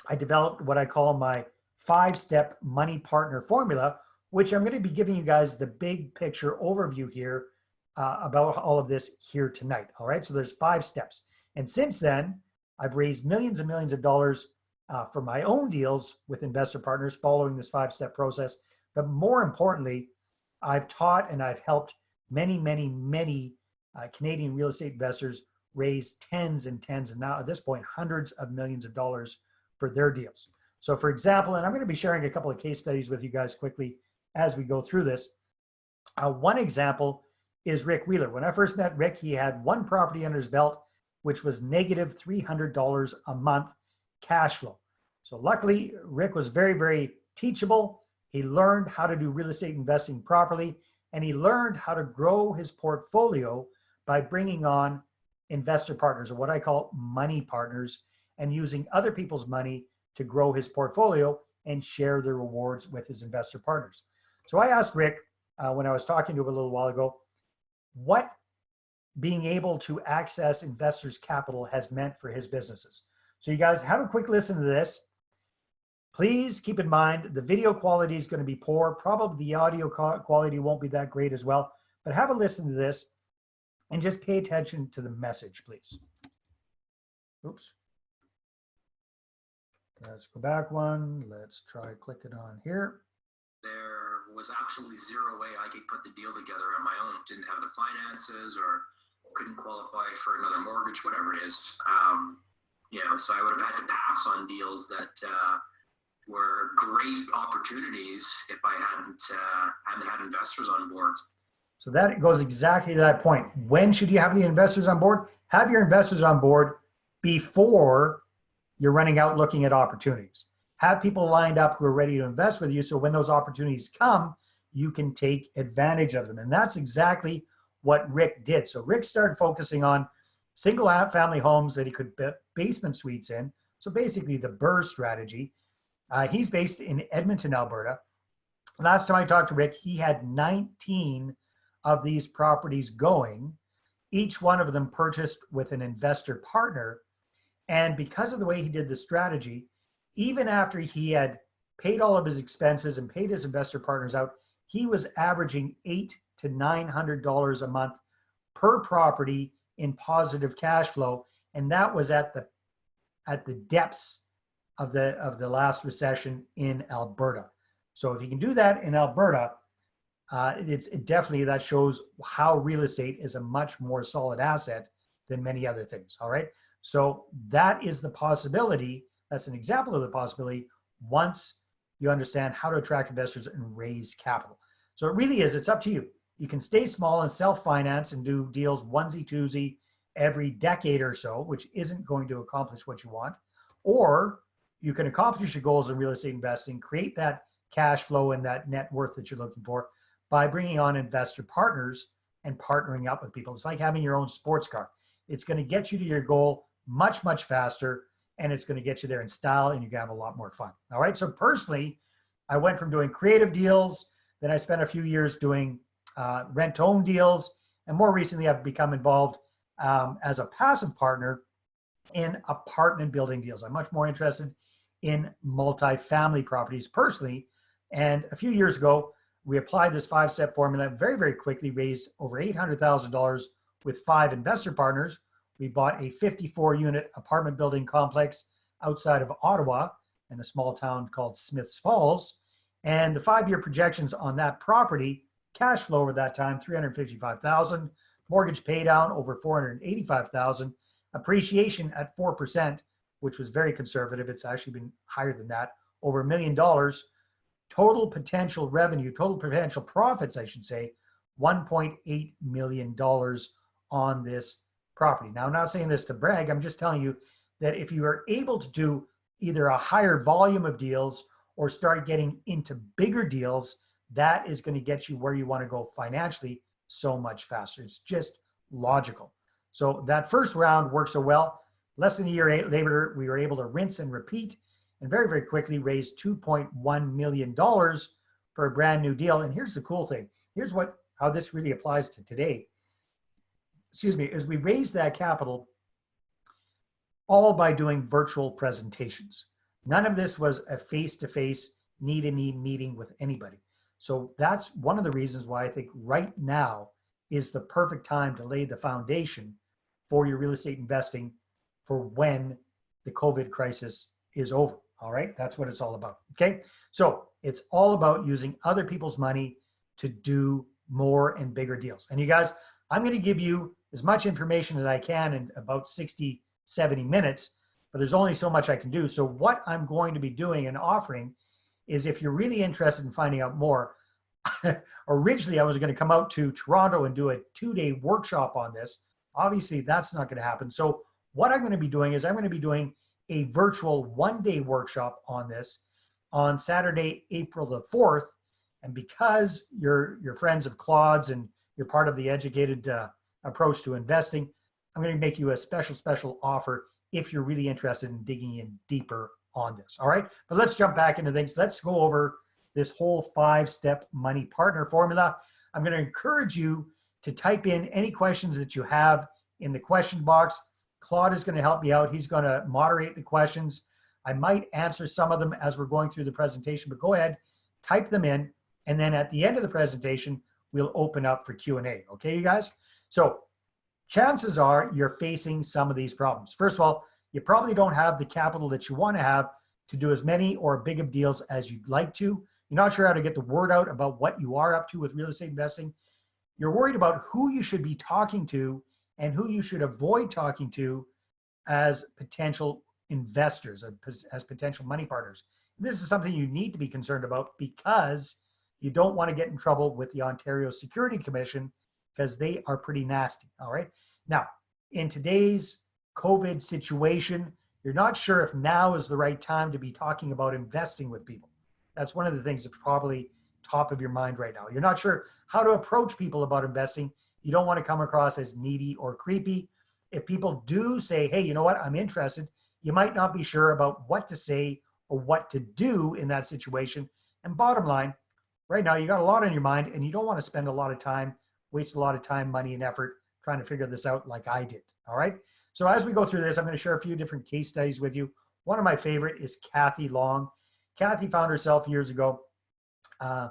I developed what I call my five-step money partner formula, which I'm going to be giving you guys the big picture overview here uh, about all of this here tonight. All right, so there's five steps. And since then, I've raised millions and millions of dollars uh, for my own deals with investor partners following this five-step process. But more importantly, I've taught and I've helped many, many, many uh, Canadian real estate investors raise tens and tens and now at this point, hundreds of millions of dollars for their deals. So for example, and I'm going to be sharing a couple of case studies with you guys quickly as we go through this. Uh, one example is Rick Wheeler. When I first met Rick, he had one property under his belt, which was negative $300 a month cash flow. So luckily, Rick was very, very teachable. He learned how to do real estate investing properly, and he learned how to grow his portfolio by bringing on investor partners, or what I call money partners, and using other people's money to grow his portfolio and share the rewards with his investor partners. So I asked Rick uh, when I was talking to him a little while ago, what being able to access investors' capital has meant for his businesses. So you guys have a quick listen to this. Please keep in mind the video quality is going to be poor. Probably the audio quality won't be that great as well. But have a listen to this and just pay attention to the message, please. Oops. Let's go back one. Let's try click it on here. There was absolutely zero way I could put the deal together on my own. Didn't have the finances or couldn't qualify for another mortgage, whatever it is. Um, you know, so I would have had to pass on deals that uh, were great opportunities if I hadn't uh, hadn't had investors on board. So that goes exactly to that point. When should you have the investors on board? Have your investors on board before you're running out looking at opportunities. Have people lined up who are ready to invest with you so when those opportunities come, you can take advantage of them. And that's exactly what Rick did. So Rick started focusing on single family homes that he could put basement suites in. So basically the BRRRR strategy. Uh, he's based in Edmonton, Alberta. Last time I talked to Rick, he had 19 of these properties going, each one of them purchased with an investor partner. And because of the way he did the strategy, even after he had paid all of his expenses and paid his investor partners out, he was averaging eight to nine hundred dollars a month per property in positive cash flow, and that was at the at the depths of the of the last recession in Alberta. So if you can do that in Alberta, uh, it's it definitely that shows how real estate is a much more solid asset than many other things. All right. So that is the possibility. That's an example of the possibility once you understand how to attract investors and raise capital. So it really is, it's up to you. You can stay small and self-finance and do deals onesie twosie every decade or so, which isn't going to accomplish what you want. Or you can accomplish your goals in real estate investing, create that cash flow and that net worth that you're looking for by bringing on investor partners and partnering up with people. It's like having your own sports car. It's going to get you to your goal much, much faster, and it's going to get you there in style, and you're going to have a lot more fun. All right. So personally, I went from doing creative deals, then I spent a few years doing uh, rent-own deals, and more recently, I've become involved um, as a passive partner in apartment building deals. I'm much more interested in multifamily properties personally. And a few years ago, we applied this five-step formula very, very quickly, raised over $800,000 with five investor partners. We bought a 54-unit apartment building complex outside of Ottawa in a small town called Smiths Falls. And the five-year projections on that property, cash flow over that time, 355,000, mortgage paydown over 485,000, appreciation at 4%, which was very conservative. It's actually been higher than that, over a million dollars, total potential revenue, total potential profits, I should say, $1.8 million on this property. Now, I'm not saying this to brag. I'm just telling you that if you are able to do either a higher volume of deals or start getting into bigger deals, that is going to get you where you want to go financially so much faster. It's just logical. So that first round worked so well. Less than a year later, we were able to rinse and repeat and very, very quickly raised $2.1 million for a brand new deal. And here's the cool thing. Here's what how this really applies to today. Excuse me, as we raised that capital, all by doing virtual presentations. None of this was a face-to-face need-to-need meeting with anybody. So that's one of the reasons why I think right now is the perfect time to lay the foundation for your real estate investing for when the COVID crisis is over. All right, that's what it's all about. Okay, so it's all about using other people's money to do more and bigger deals. And you guys, I'm going to give you as much information as I can in about 60, 70 minutes, but there's only so much I can do. So what I'm going to be doing and offering is if you're really interested in finding out more, originally I was going to come out to Toronto and do a two-day workshop on this. Obviously, that's not going to happen. So what I'm going to be doing is I'm going to be doing a virtual one-day workshop on this on Saturday, April the 4th. And because you're, you're friends of Claude's and you're part of the educated uh, approach to investing, I'm going to make you a special, special offer if you're really interested in digging in deeper on this. All right. But let's jump back into things. Let's go over this whole five step money partner formula. I'm going to encourage you to type in any questions that you have in the question box. Claude is going to help me out. He's going to moderate the questions. I might answer some of them as we're going through the presentation, but go ahead, type them in. And then at the end of the presentation, we'll open up for Q&A. Okay, you guys? So chances are you're facing some of these problems. First of all, you probably don't have the capital that you want to have to do as many or big of deals as you'd like to. You're not sure how to get the word out about what you are up to with real estate investing. You're worried about who you should be talking to and who you should avoid talking to as potential investors, as potential money partners. This is something you need to be concerned about because you don't want to get in trouble with the Ontario Security Commission because they are pretty nasty. All right. Now, in today's COVID situation, you're not sure if now is the right time to be talking about investing with people. That's one of the things that's probably top of your mind right now. You're not sure how to approach people about investing. You don't want to come across as needy or creepy. If people do say, hey, you know what, I'm interested, you might not be sure about what to say or what to do in that situation. And bottom line, right now you got a lot on your mind and you don't want to spend a lot of time, waste a lot of time, money, and effort trying to figure this out like I did. All right. So as we go through this, I'm going to share a few different case studies with you. One of my favorite is Kathy Long. Kathy found herself years ago uh,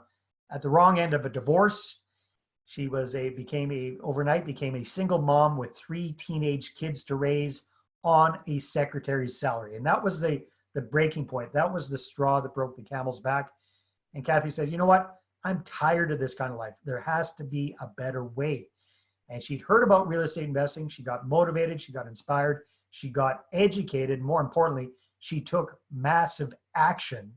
at the wrong end of a divorce. She was a became a overnight became a single mom with three teenage kids to raise on a secretary's salary, and that was the the breaking point. That was the straw that broke the camel's back. And Kathy said, "You know what? I'm tired of this kind of life. There has to be a better way." And she'd heard about real estate investing. She got motivated. She got inspired. She got educated. More importantly, she took massive action.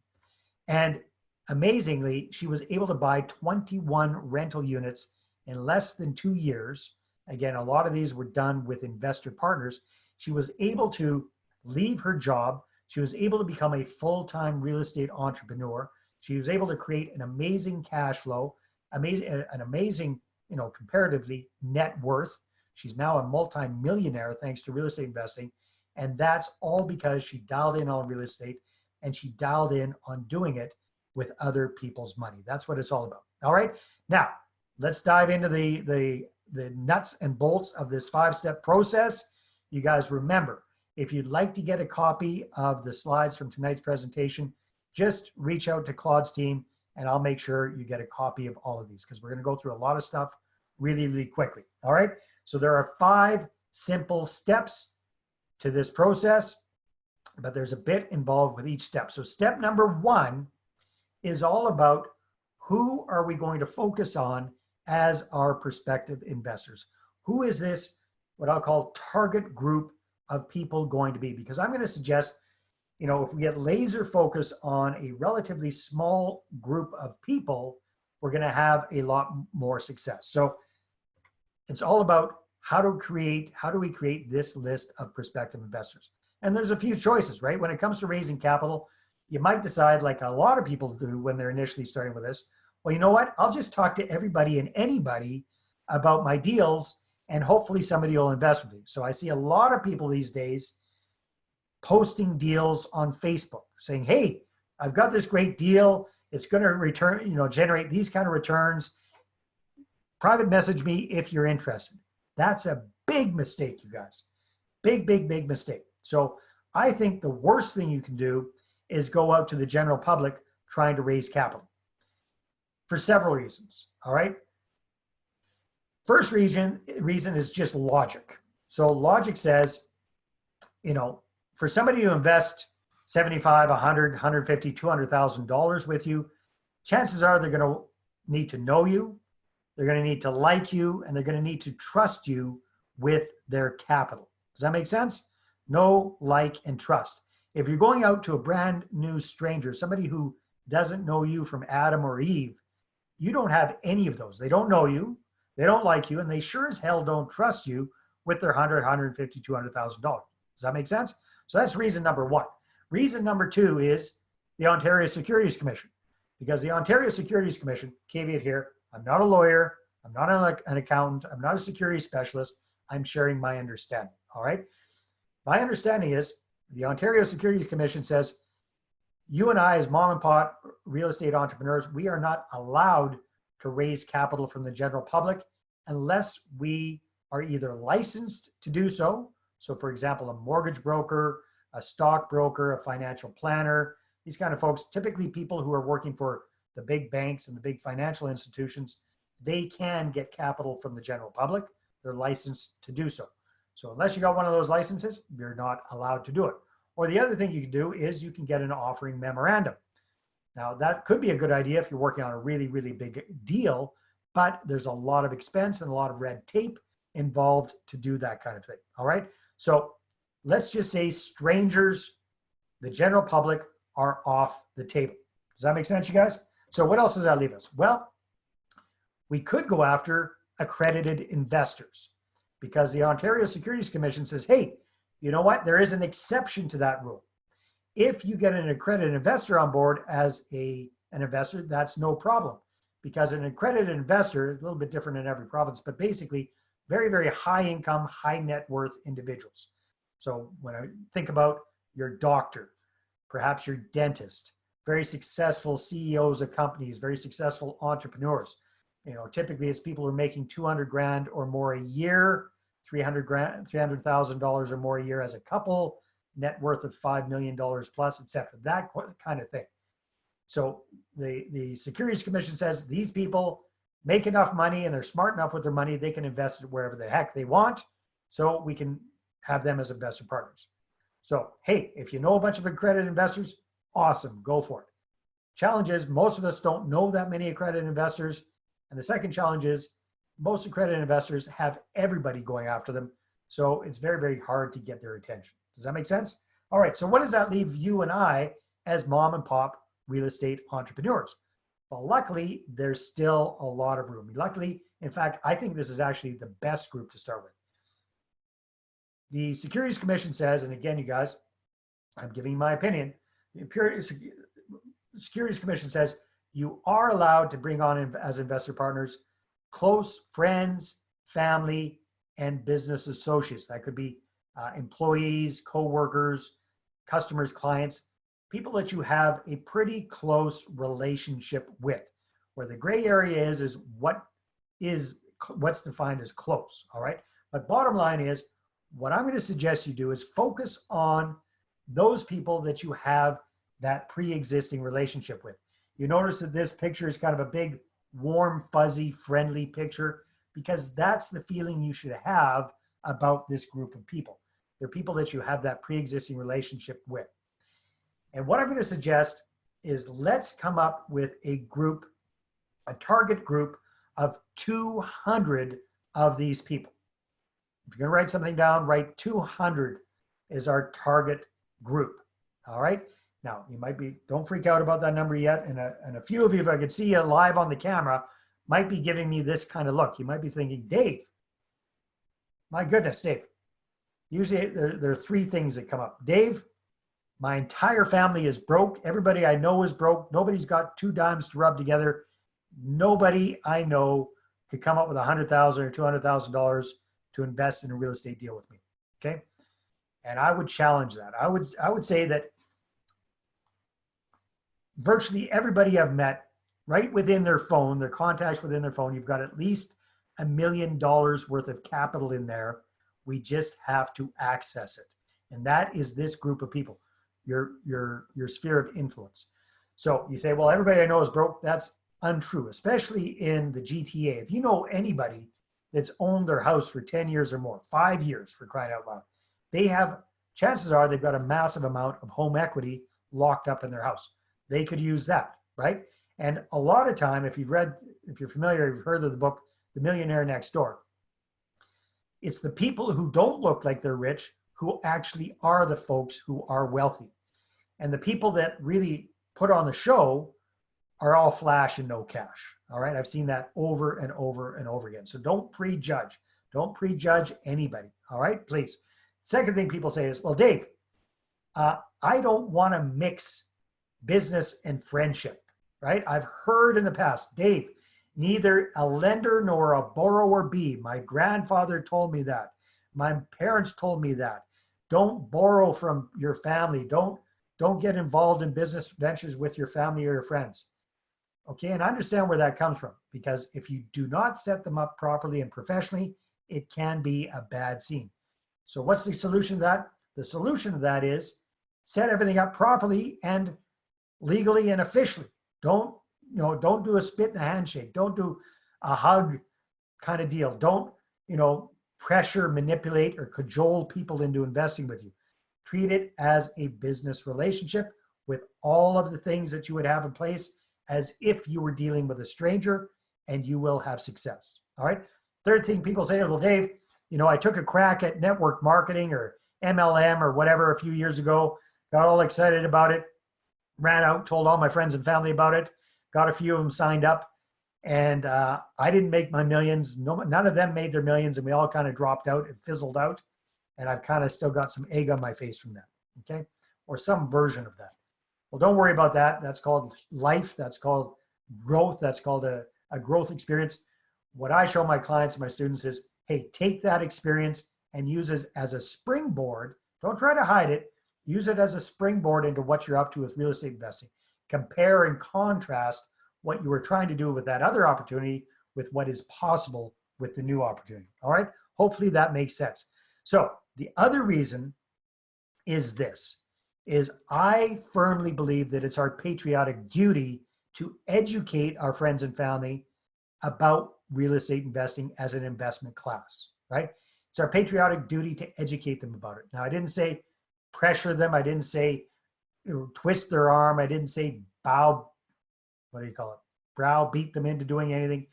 And amazingly, she was able to buy 21 rental units in less than two years. Again, a lot of these were done with investor partners. She was able to leave her job. She was able to become a full-time real estate entrepreneur. She was able to create an amazing cash flow, amazing, uh, an amazing you know, comparatively net worth. She's now a multi-millionaire thanks to real estate investing. And that's all because she dialed in on real estate and she dialed in on doing it with other people's money. That's what it's all about. All right. Now let's dive into the, the, the nuts and bolts of this five-step process. You guys remember, if you'd like to get a copy of the slides from tonight's presentation, just reach out to Claude's team and I'll make sure you get a copy of all of these because we're going to go through a lot of stuff really, really quickly. All right. So there are five simple steps to this process, but there's a bit involved with each step. So step number one is all about who are we going to focus on as our prospective investors? Who is this, what I'll call target group of people going to be? Because I'm going to suggest, you know, if we get laser focus on a relatively small group of people, we're going to have a lot more success. So it's all about how to create, how do we create this list of prospective investors? And there's a few choices, right? When it comes to raising capital, you might decide like a lot of people do when they're initially starting with this, well, you know what? I'll just talk to everybody and anybody about my deals and hopefully somebody will invest with me. So I see a lot of people these days posting deals on Facebook saying, hey, I've got this great deal. It's going to return, you know, generate these kind of returns private message me if you're interested. That's a big mistake, you guys. Big, big, big mistake. So I think the worst thing you can do is go out to the general public trying to raise capital for several reasons. All right. First reason, reason is just logic. So logic says, you know, for somebody to invest 75, 100, 150, $200,000 with you, chances are they're going to need to know you, they're going to need to like you, and they're going to need to trust you with their capital. Does that make sense? Know, like, and trust. If you're going out to a brand new stranger, somebody who doesn't know you from Adam or Eve, you don't have any of those. They don't know you, they don't like you, and they sure as hell don't trust you with their 100, 150, 200,000 dollars. Does that make sense? So that's reason number one. Reason number two is the Ontario Securities Commission, because the Ontario Securities Commission, caveat here, I'm not a lawyer, I'm not an, an accountant, I'm not a security specialist, I'm sharing my understanding, all right? My understanding is the Ontario Securities Commission says, you and I as mom and pop real estate entrepreneurs, we are not allowed to raise capital from the general public unless we are either licensed to do so. So for example, a mortgage broker, a stockbroker, a financial planner, these kind of folks, typically people who are working for the big banks and the big financial institutions, they can get capital from the general public. They're licensed to do so. So unless you got one of those licenses, you're not allowed to do it. Or the other thing you can do is you can get an offering memorandum. Now that could be a good idea if you're working on a really, really big deal, but there's a lot of expense and a lot of red tape involved to do that kind of thing. All right. So let's just say strangers, the general public are off the table. Does that make sense, you guys? So what else does that leave us? Well, we could go after accredited investors because the Ontario Securities Commission says, hey, you know what? There is an exception to that rule. If you get an accredited investor on board as a, an investor, that's no problem because an accredited investor is a little bit different in every province, but basically very, very high income, high net worth individuals. So when I think about your doctor, perhaps your dentist, very successful CEOs of companies, very successful entrepreneurs. You know, typically it's people who are making 200 grand or more a year, 300 grand, $300,000 or more a year as a couple, net worth of $5 million plus, etc. that kind of thing. So the, the Securities Commission says these people make enough money and they're smart enough with their money, they can invest it wherever the heck they want. So we can have them as investor partners. So, hey, if you know a bunch of accredited investors, awesome, go for it. Challenge is most of us don't know that many accredited investors. And the second challenge is most accredited investors have everybody going after them. So it's very, very hard to get their attention. Does that make sense? All right, so what does that leave you and I as mom and pop real estate entrepreneurs? Well, luckily, there's still a lot of room. Luckily, in fact, I think this is actually the best group to start with. The Securities Commission says, and again, you guys, I'm giving my opinion, the Securities Commission says you are allowed to bring on as investor partners close friends, family, and business associates. That could be uh, employees, co-workers, customers, clients, people that you have a pretty close relationship with. Where the gray area is, is what is what's defined as close, all right? But bottom line is, what I'm gonna suggest you do is focus on those people that you have that pre-existing relationship with. You notice that this picture is kind of a big, warm, fuzzy, friendly picture because that's the feeling you should have about this group of people. They're people that you have that pre-existing relationship with. And what I'm going to suggest is let's come up with a group, a target group of 200 of these people. If you're going to write something down, write 200 is our target group. All right. Now, you might be, don't freak out about that number yet. And a, and a few of you, if I could see you live on the camera, might be giving me this kind of look. You might be thinking, Dave, my goodness, Dave. Usually there, there are three things that come up. Dave, my entire family is broke. Everybody I know is broke. Nobody's got two dimes to rub together. Nobody I know could come up with a hundred thousand or two hundred thousand dollars to invest in a real estate deal with me. Okay. And I would challenge that. I would I would say that virtually everybody I've met right within their phone, their contacts within their phone, you've got at least a million dollars worth of capital in there. We just have to access it. And that is this group of people, your, your, your sphere of influence. So you say, well, everybody I know is broke. That's untrue, especially in the GTA. If you know anybody that's owned their house for 10 years or more, five years for crying out loud, they have, chances are they've got a massive amount of home equity locked up in their house. They could use that, right? And a lot of time, if you've read, if you're familiar, you've heard of the book, The Millionaire Next Door, it's the people who don't look like they're rich who actually are the folks who are wealthy. And the people that really put on the show are all flash and no cash. All right. I've seen that over and over and over again. So don't prejudge. Don't prejudge anybody. All right. Please. Second thing people say is, well, Dave, uh, I don't want to mix business and friendship. Right. I've heard in the past, Dave, neither a lender nor a borrower be. My grandfather told me that. My parents told me that. Don't borrow from your family. Don't don't get involved in business ventures with your family or your friends. Okay, and I understand where that comes from because if you do not set them up properly and professionally, it can be a bad scene. So what's the solution to that? The solution to that is set everything up properly and legally and officially. Don't, you know, don't do a spit and a handshake. Don't do a hug kind of deal. Don't, you know, pressure, manipulate, or cajole people into investing with you. Treat it as a business relationship with all of the things that you would have in place as if you were dealing with a stranger and you will have success. All right. Third thing people say, well, Dave, you know, I took a crack at network marketing or MLM or whatever a few years ago, got all excited about it, ran out, told all my friends and family about it, got a few of them signed up. And uh, I didn't make my millions. No, none of them made their millions, and we all kind of dropped out and fizzled out. And I've kind of still got some egg on my face from that. Okay, or some version of that. Well, don't worry about that. That's called life. That's called growth. That's called a, a growth experience. What I show my clients and my students is, hey, take that experience and use it as a springboard. Don't try to hide it. Use it as a springboard into what you're up to with real estate investing. Compare and contrast what you were trying to do with that other opportunity with what is possible with the new opportunity. All right. Hopefully that makes sense. So the other reason is this, is I firmly believe that it's our patriotic duty to educate our friends and family about real estate investing as an investment class, right? It's our patriotic duty to educate them about it. Now, I didn't say pressure them. I didn't say twist their arm. I didn't say bow what do you call it, Brow beat them into doing anything,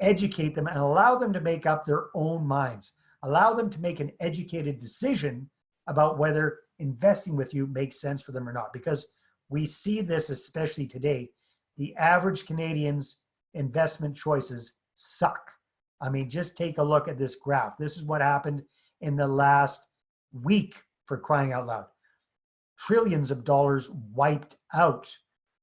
educate them and allow them to make up their own minds. Allow them to make an educated decision about whether investing with you makes sense for them or not. Because we see this, especially today, the average Canadian's investment choices suck. I mean, just take a look at this graph. This is what happened in the last week for crying out loud. Trillions of dollars wiped out.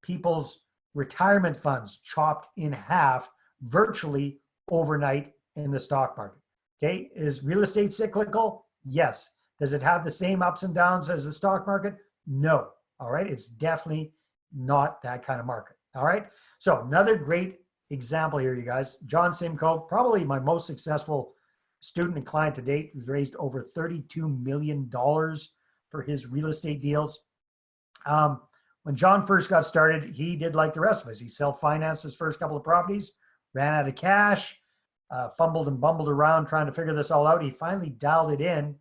People's retirement funds chopped in half virtually overnight in the stock market. Okay, is real estate cyclical? Yes. Does it have the same ups and downs as the stock market? No. All right, it's definitely not that kind of market. All right, so another great example here, you guys. John Simcoe, probably my most successful student and client to date, who's raised over $32 million for his real estate deals. Um, when John first got started, he did like the rest of us. He self-financed his first couple of properties, ran out of cash, uh, fumbled and bumbled around trying to figure this all out. He finally dialed it in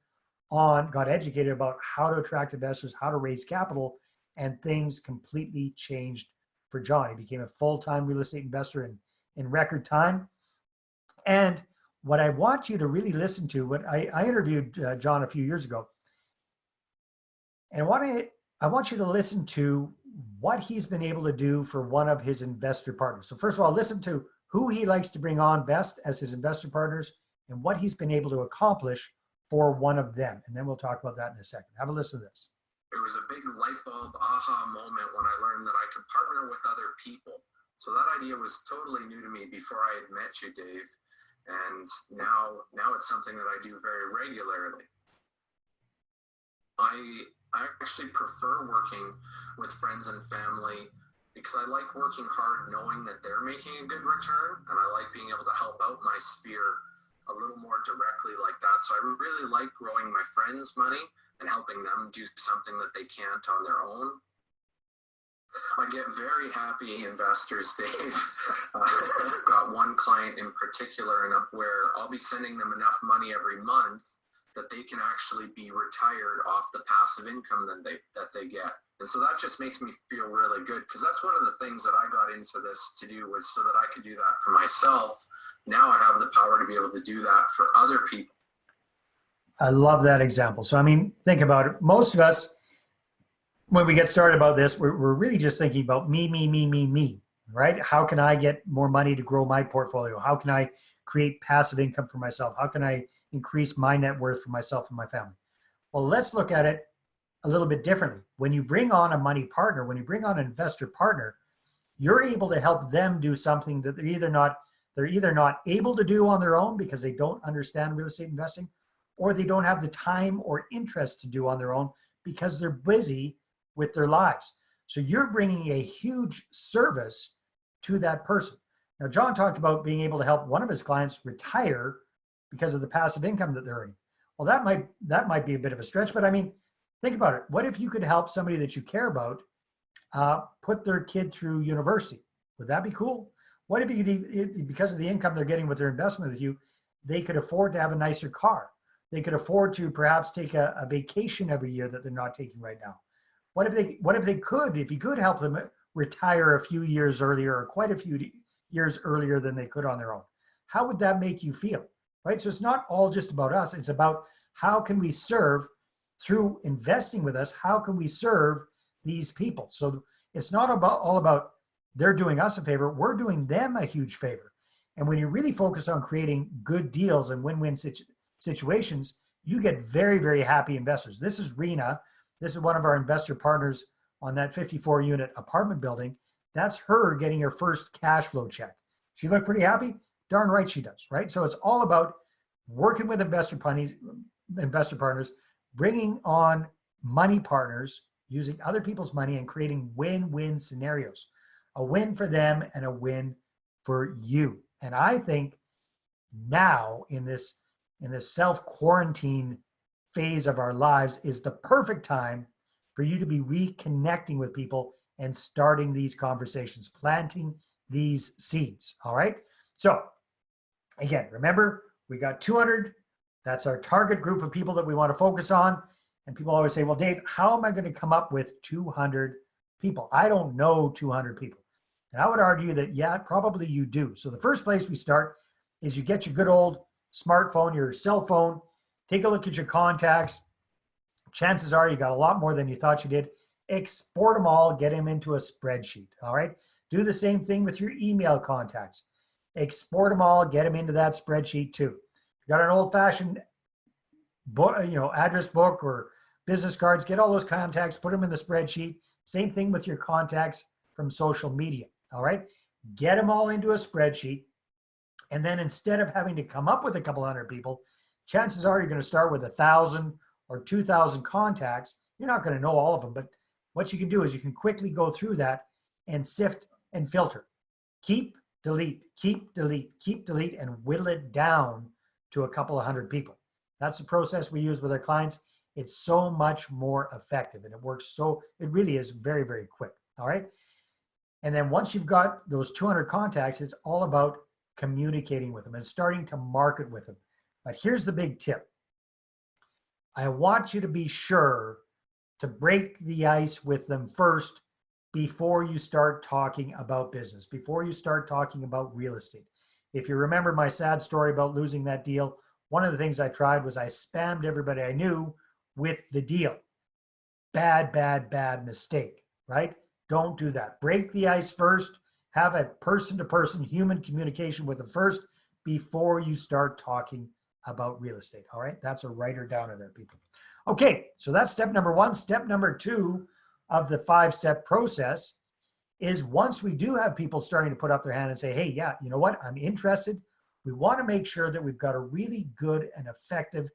on, got educated about how to attract investors, how to raise capital, and things completely changed for John. He became a full-time real estate investor in, in record time. And what I want you to really listen to, what I, I interviewed uh, John a few years ago, and what I I want you to listen to what he's been able to do for one of his investor partners. So first of all, listen to who he likes to bring on best as his investor partners and what he's been able to accomplish for one of them. And then we'll talk about that in a second. Have a listen to this. It was a big light bulb aha moment when I learned that I could partner with other people. So that idea was totally new to me before I had met you, Dave. And now, now it's something that I do very regularly. I I actually prefer working with friends and family because I like working hard knowing that they're making a good return and I like being able to help out my sphere a little more directly like that. So I really like growing my friends' money and helping them do something that they can't on their own. I get very happy investors, Dave. Uh, I've got one client in particular and where I'll be sending them enough money every month that they can actually be retired off the passive income that they that they get. And so that just makes me feel really good because that's one of the things that I got into this to do was so that I could do that for myself. Now I have the power to be able to do that for other people. I love that example. So, I mean, think about it. Most of us, when we get started about this, we're, we're really just thinking about me, me, me, me, me, right? How can I get more money to grow my portfolio? How can I create passive income for myself? How can I increase my net worth for myself and my family? Well, let's look at it a little bit differently. When you bring on a money partner, when you bring on an investor partner, you're able to help them do something that they're either not they're either not able to do on their own because they don't understand real estate investing or they don't have the time or interest to do on their own because they're busy with their lives. So you're bringing a huge service to that person. Now, John talked about being able to help one of his clients retire because of the passive income that they're earning. Well, that might that might be a bit of a stretch, but I mean, think about it. What if you could help somebody that you care about uh, put their kid through university? Would that be cool? What if you could, because of the income they're getting with their investment with you, they could afford to have a nicer car. They could afford to perhaps take a, a vacation every year that they're not taking right now. What if they what if they could, if you could help them retire a few years earlier or quite a few years earlier than they could on their own? How would that make you feel? Right? So it's not all just about us. It's about how can we serve through investing with us, how can we serve these people? So it's not about all about they're doing us a favor, we're doing them a huge favor. And when you really focus on creating good deals and win-win situ situations, you get very, very happy investors. This is Rena. This is one of our investor partners on that 54 unit apartment building. That's her getting her first cash flow check. She looked pretty happy? Darn right she does, right? So it's all about working with investor partners, investor partners, bringing on money partners, using other people's money and creating win-win scenarios. A win for them and a win for you. And I think now in this in this self-quarantine phase of our lives is the perfect time for you to be reconnecting with people and starting these conversations, planting these seeds. All right. So again, remember we got 200 that's our target group of people that we want to focus on. And people always say, well, Dave, how am I going to come up with 200 people? I don't know 200 people. And I would argue that, yeah, probably you do. So the first place we start is you get your good old smartphone, your cell phone, take a look at your contacts. Chances are you got a lot more than you thought you did. Export them all, get them into a spreadsheet, all right? Do the same thing with your email contacts. Export them all, get them into that spreadsheet too You got an old fashioned book, uh, you know, address book or business cards, get all those contacts, put them in the spreadsheet. Same thing with your contacts from social media. All right. Get them all into a spreadsheet. And then instead of having to come up with a couple hundred people, chances are you're going to start with a thousand or 2,000 contacts. You're not going to know all of them, but what you can do is you can quickly go through that and sift and filter. Keep, delete, keep, delete, keep, delete, and whittle it down to a couple of hundred people. That's the process we use with our clients. It's so much more effective and it works so, it really is very, very quick. All right. And then once you've got those 200 contacts, it's all about communicating with them and starting to market with them. But here's the big tip. I want you to be sure to break the ice with them first before you start talking about business, before you start talking about real estate. If you remember my sad story about losing that deal, one of the things I tried was I spammed everybody I knew with the deal. Bad, bad, bad mistake, right? Don't do that. Break the ice first. Have a person to person human communication with them first before you start talking about real estate. All right. That's a writer down in there, people. Okay. So that's step number one. Step number two of the five step process is once we do have people starting to put up their hand and say, hey, yeah, you know what, I'm interested, we want to make sure that we've got a really good and effective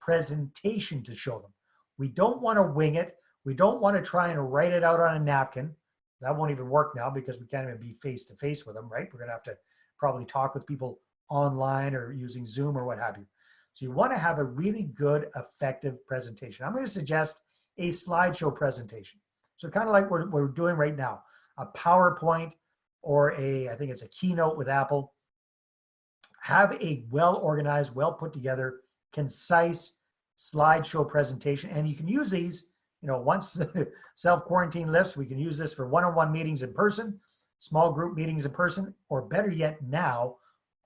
presentation to show them. We don't want to wing it. We don't want to try and write it out on a napkin. That won't even work now because we can't even be face to face with them, right? We're going to have to probably talk with people online or using Zoom or what have you. So you want to have a really good, effective presentation. I'm going to suggest a slideshow presentation. So kind of like what we're doing right now, a PowerPoint or a, I think it's a keynote with Apple. Have a well-organized, well put together, concise slideshow presentation. And you can use these, you know, once self-quarantine lifts, we can use this for one-on-one meetings in person, small group meetings in person, or better yet now,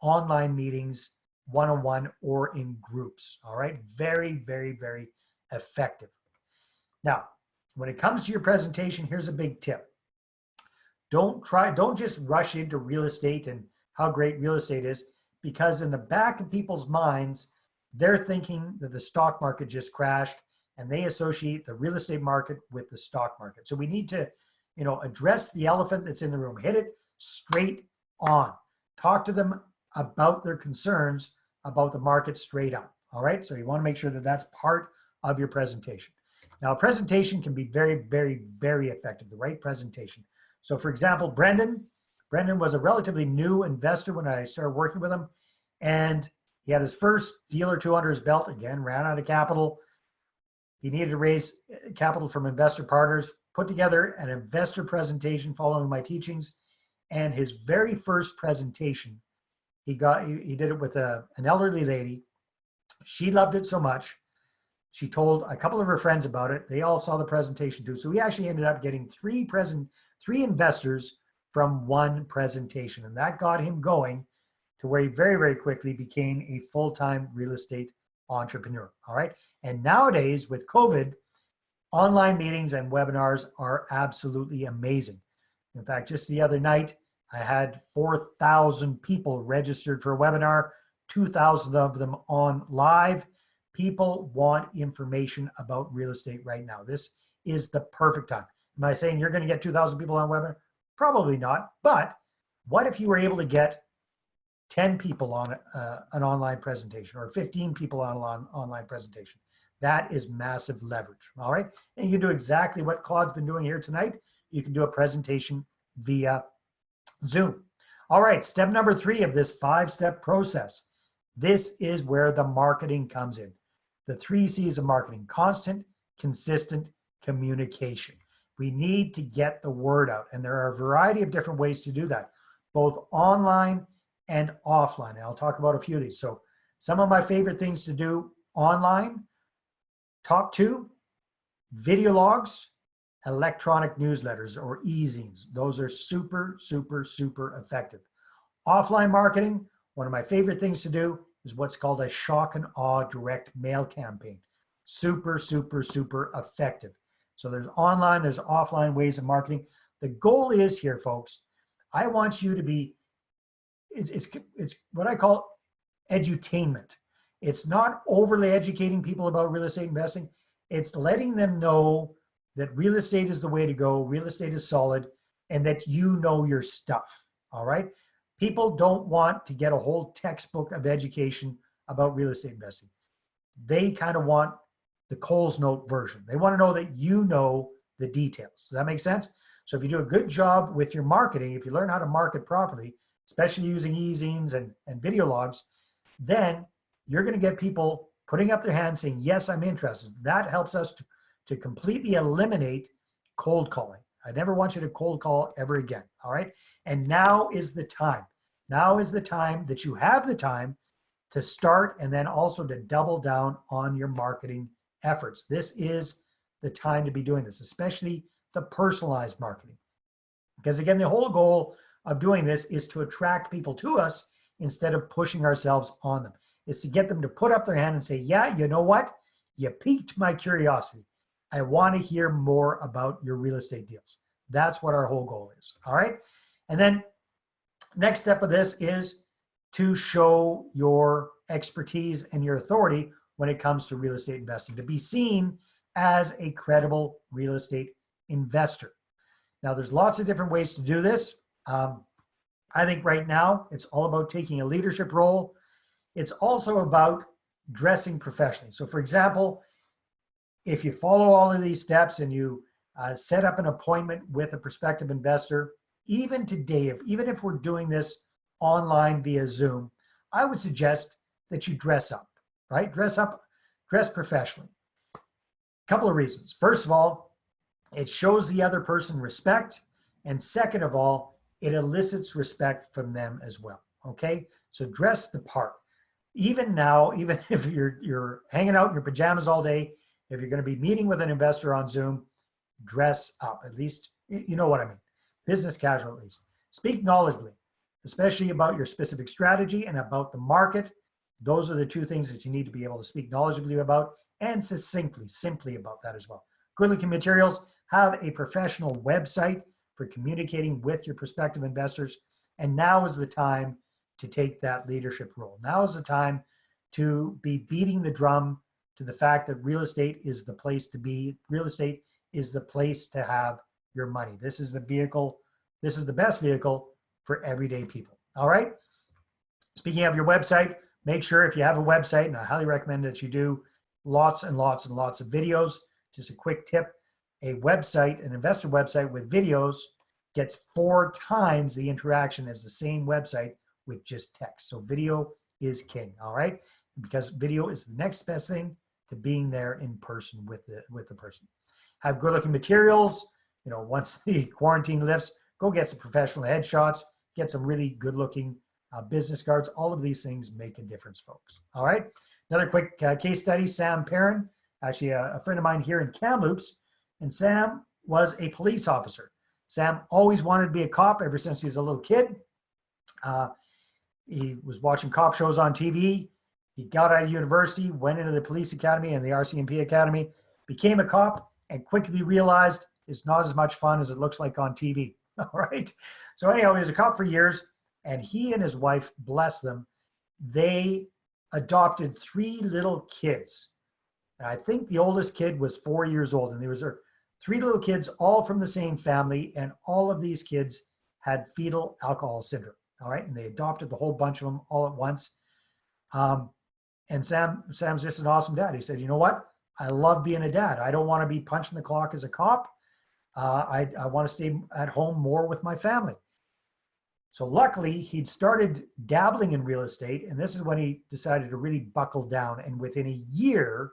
online meetings one-on-one or in groups. All right, very, very, very effective. Now, when it comes to your presentation, here's a big tip. Don't try, don't just rush into real estate and how great real estate is, because in the back of people's minds, they're thinking that the stock market just crashed and they associate the real estate market with the stock market. So we need to, you know, address the elephant that's in the room, hit it straight on. Talk to them about their concerns about the market straight up. All right. So you want to make sure that that's part of your presentation. Now, a presentation can be very, very, very effective, the right presentation. So for example, Brendan, Brendan was a relatively new investor when I started working with him. And he had his first deal or two under his belt again, ran out of capital. He needed to raise uh, capital from investor partners, put together an investor presentation following my teachings. And his very first presentation, he got, he, he did it with a, an elderly lady. She loved it so much. She told a couple of her friends about it. They all saw the presentation too. So we actually ended up getting three present, three investors from one presentation. And that got him going to where he very, very quickly became a full-time real estate entrepreneur. All right. And nowadays with COVID, online meetings and webinars are absolutely amazing. In fact, just the other night, I had 4,000 people registered for a webinar, 2,000 of them on live. People want information about real estate right now. This is the perfect time. Am I saying you're going to get 2,000 people on webinar? Probably not. But what if you were able to get 10 people on uh, an online presentation or 15 people on an online presentation? That is massive leverage. All right. And you can do exactly what Claude's been doing here tonight. You can do a presentation via Zoom. All right, step number three of this five-step process. This is where the marketing comes in. The three C's of marketing, constant, consistent, communication. We need to get the word out. And there are a variety of different ways to do that, both online and offline. And I'll talk about a few of these. So some of my favorite things to do online, top two, video logs, electronic newsletters or e-zines. Those are super, super, super effective. Offline marketing, one of my favorite things to do is what's called a shock and awe direct mail campaign. Super, super, super effective. So there's online, there's offline ways of marketing. The goal is here, folks, I want you to be, it's, it's, it's what I call edutainment. It's not overly educating people about real estate investing. It's letting them know that real estate is the way to go, real estate is solid, and that you know your stuff, all right? People don't want to get a whole textbook of education about real estate investing. They kind of want the Coles Note version. They want to know that you know the details. Does that make sense? So if you do a good job with your marketing, if you learn how to market properly, especially using e-zines and, and video logs, then you're going to get people putting up their hands saying, yes, I'm interested. That helps us to to completely eliminate cold calling. I never want you to cold call ever again. All right. And now is the time. Now is the time that you have the time to start and then also to double down on your marketing efforts. This is the time to be doing this, especially the personalized marketing. Because again, the whole goal of doing this is to attract people to us instead of pushing ourselves on them. Is to get them to put up their hand and say, yeah, you know what? You piqued my curiosity. I want to hear more about your real estate deals. That's what our whole goal is. All right. And then next step of this is to show your expertise and your authority when it comes to real estate investing, to be seen as a credible real estate investor. Now, there's lots of different ways to do this. Um, I think right now it's all about taking a leadership role. It's also about dressing professionally. So, for example, if you follow all of these steps and you uh, set up an appointment with a prospective investor, even today, if, even if we're doing this online via Zoom, I would suggest that you dress up, right? Dress up, dress professionally. A couple of reasons. First of all, it shows the other person respect. And second of all, it elicits respect from them as well. Okay. So dress the part. Even now, even if you're, you're hanging out in your pajamas all day, if you're going to be meeting with an investor on Zoom, dress up. At least, you know what I mean. Business casual, at least. Speak knowledgeably, especially about your specific strategy and about the market. Those are the two things that you need to be able to speak knowledgeably about and succinctly, simply about that as well. Good looking materials, have a professional website for communicating with your prospective investors. And now is the time to take that leadership role. Now is the time to be beating the drum to the fact that real estate is the place to be. Real estate is the place to have your money. This is the vehicle, this is the best vehicle for everyday people. All right. Speaking of your website, make sure if you have a website, and I highly recommend that you do lots and lots and lots of videos. Just a quick tip a website, an investor website with videos gets four times the interaction as the same website with just text. So video is king, all right? Because video is the next best thing to being there in person with the, with the person. Have good looking materials. You know, once the quarantine lifts, go get some professional headshots, get some really good looking uh, business cards. All of these things make a difference, folks. All right. Another quick uh, case study, Sam Perrin, actually a, a friend of mine here in Kamloops, and Sam was a police officer. Sam always wanted to be a cop ever since he was a little kid. Uh, he was watching cop shows on TV. He got out of university, went into the police academy and the RCMP academy, became a cop, and quickly realized it's not as much fun as it looks like on TV. All right. So anyhow, he was a cop for years, and he and his wife, bless them, they adopted three little kids. And I think the oldest kid was four years old, and there was three little kids, all from the same family, and all of these kids had fetal alcohol syndrome. All right, and they adopted the whole bunch of them all at once. Um, and Sam, Sam's just an awesome dad. He said, "You know what? I love being a dad. I don't want to be punching the clock as a cop. Uh, I, I want to stay at home more with my family." So luckily, he'd started dabbling in real estate, and this is when he decided to really buckle down. And within a year,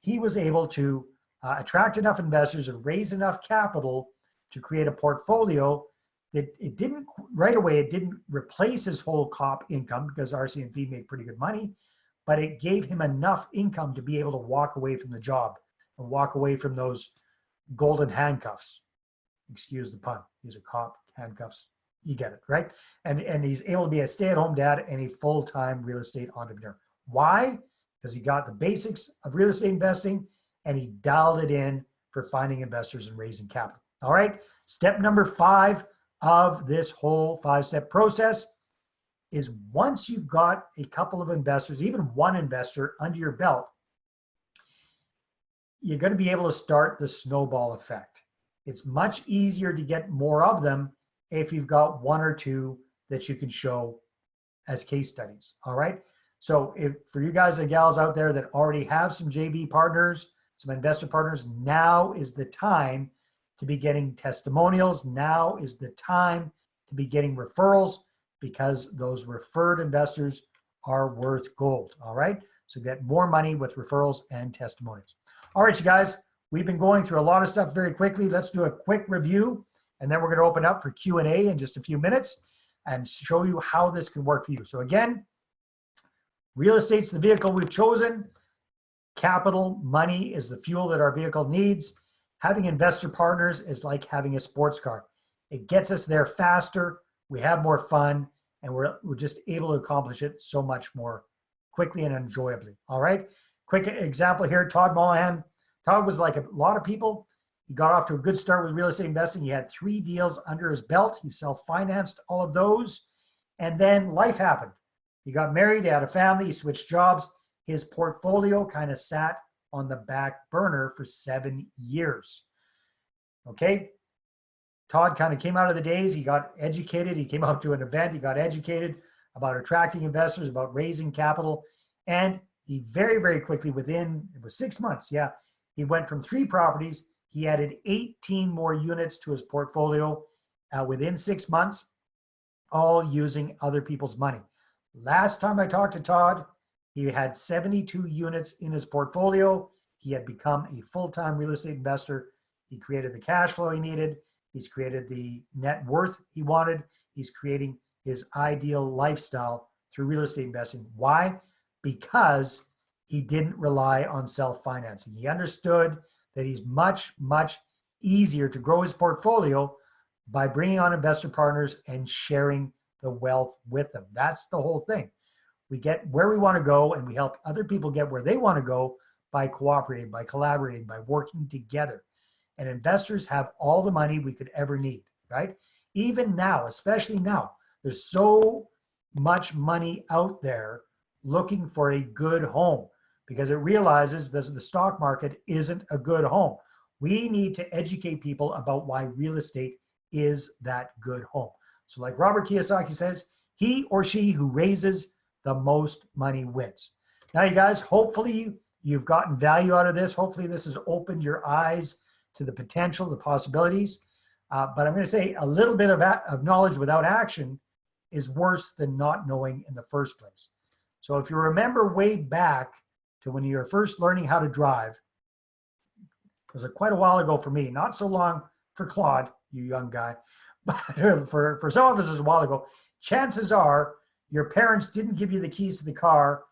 he was able to uh, attract enough investors and raise enough capital to create a portfolio that it didn't right away it didn't replace his whole cop income because RCMP made pretty good money but it gave him enough income to be able to walk away from the job and walk away from those golden handcuffs. Excuse the pun. He's a cop. Handcuffs. You get it right? And and he's able to be a stay-at-home dad and a full-time real estate entrepreneur. Why? Because he got the basics of real estate investing and he dialed it in for finding investors and raising capital. All right. Step number five of this whole five step process is once you've got a couple of investors, even one investor under your belt, you're going to be able to start the snowball effect. It's much easier to get more of them if you've got one or two that you can show as case studies. All right. So if for you guys and gals out there that already have some JV partners some investor partners, now is the time to be getting testimonials. Now is the time to be getting referrals because those referred investors are worth gold. All right. So get more money with referrals and testimonials. All right, you guys, we've been going through a lot of stuff very quickly. Let's do a quick review and then we're going to open up for Q&A in just a few minutes and show you how this can work for you. So again, real estate's the vehicle we've chosen. Capital, money is the fuel that our vehicle needs. Having investor partners is like having a sports car. It gets us there faster, we have more fun, and we're, we're just able to accomplish it so much more quickly and enjoyably. All right. Quick example here, Todd Mollahan. Todd was like a lot of people. He got off to a good start with real estate investing. He had three deals under his belt. He self-financed all of those. And then life happened. He got married, he had a family, he switched jobs his portfolio kind of sat on the back burner for seven years. Okay. Todd kind of came out of the daze. He got educated. He came out to an event. He got educated about attracting investors, about raising capital. And he very, very quickly, within, it was six months. Yeah. He went from three properties. He added 18 more units to his portfolio uh, within six months, all using other people's money. Last time I talked to Todd, He had 72 units in his portfolio. He had become a full-time real estate investor. He created the cash flow he needed. He's created the net worth he wanted. He's creating his ideal lifestyle through real estate investing. Why? Because he didn't rely on self-financing. He understood that he's much, much easier to grow his portfolio by bringing on investor partners and sharing the wealth with them. That's the whole thing. We get where we want to go and we help other people get where they want to go by cooperating, by collaborating, by working together. And investors have all the money we could ever need, right? Even now, especially now, there's so much money out there looking for a good home because it realizes that the stock market isn't a good home. We need to educate people about why real estate is that good home. So like Robert Kiyosaki says, he or she who raises the most money wins. Now you guys, hopefully you've gotten value out of this. Hopefully this has opened your eyes to the potential, the possibilities. Uh, but I'm gonna say a little bit of, of knowledge without action is worse than not knowing in the first place. So if you remember way back to when you were first learning how to drive, it was a, quite a while ago for me, not so long for Claude, you young guy, but for, for some of us it was a while ago, chances are your parents didn't give you the keys to the car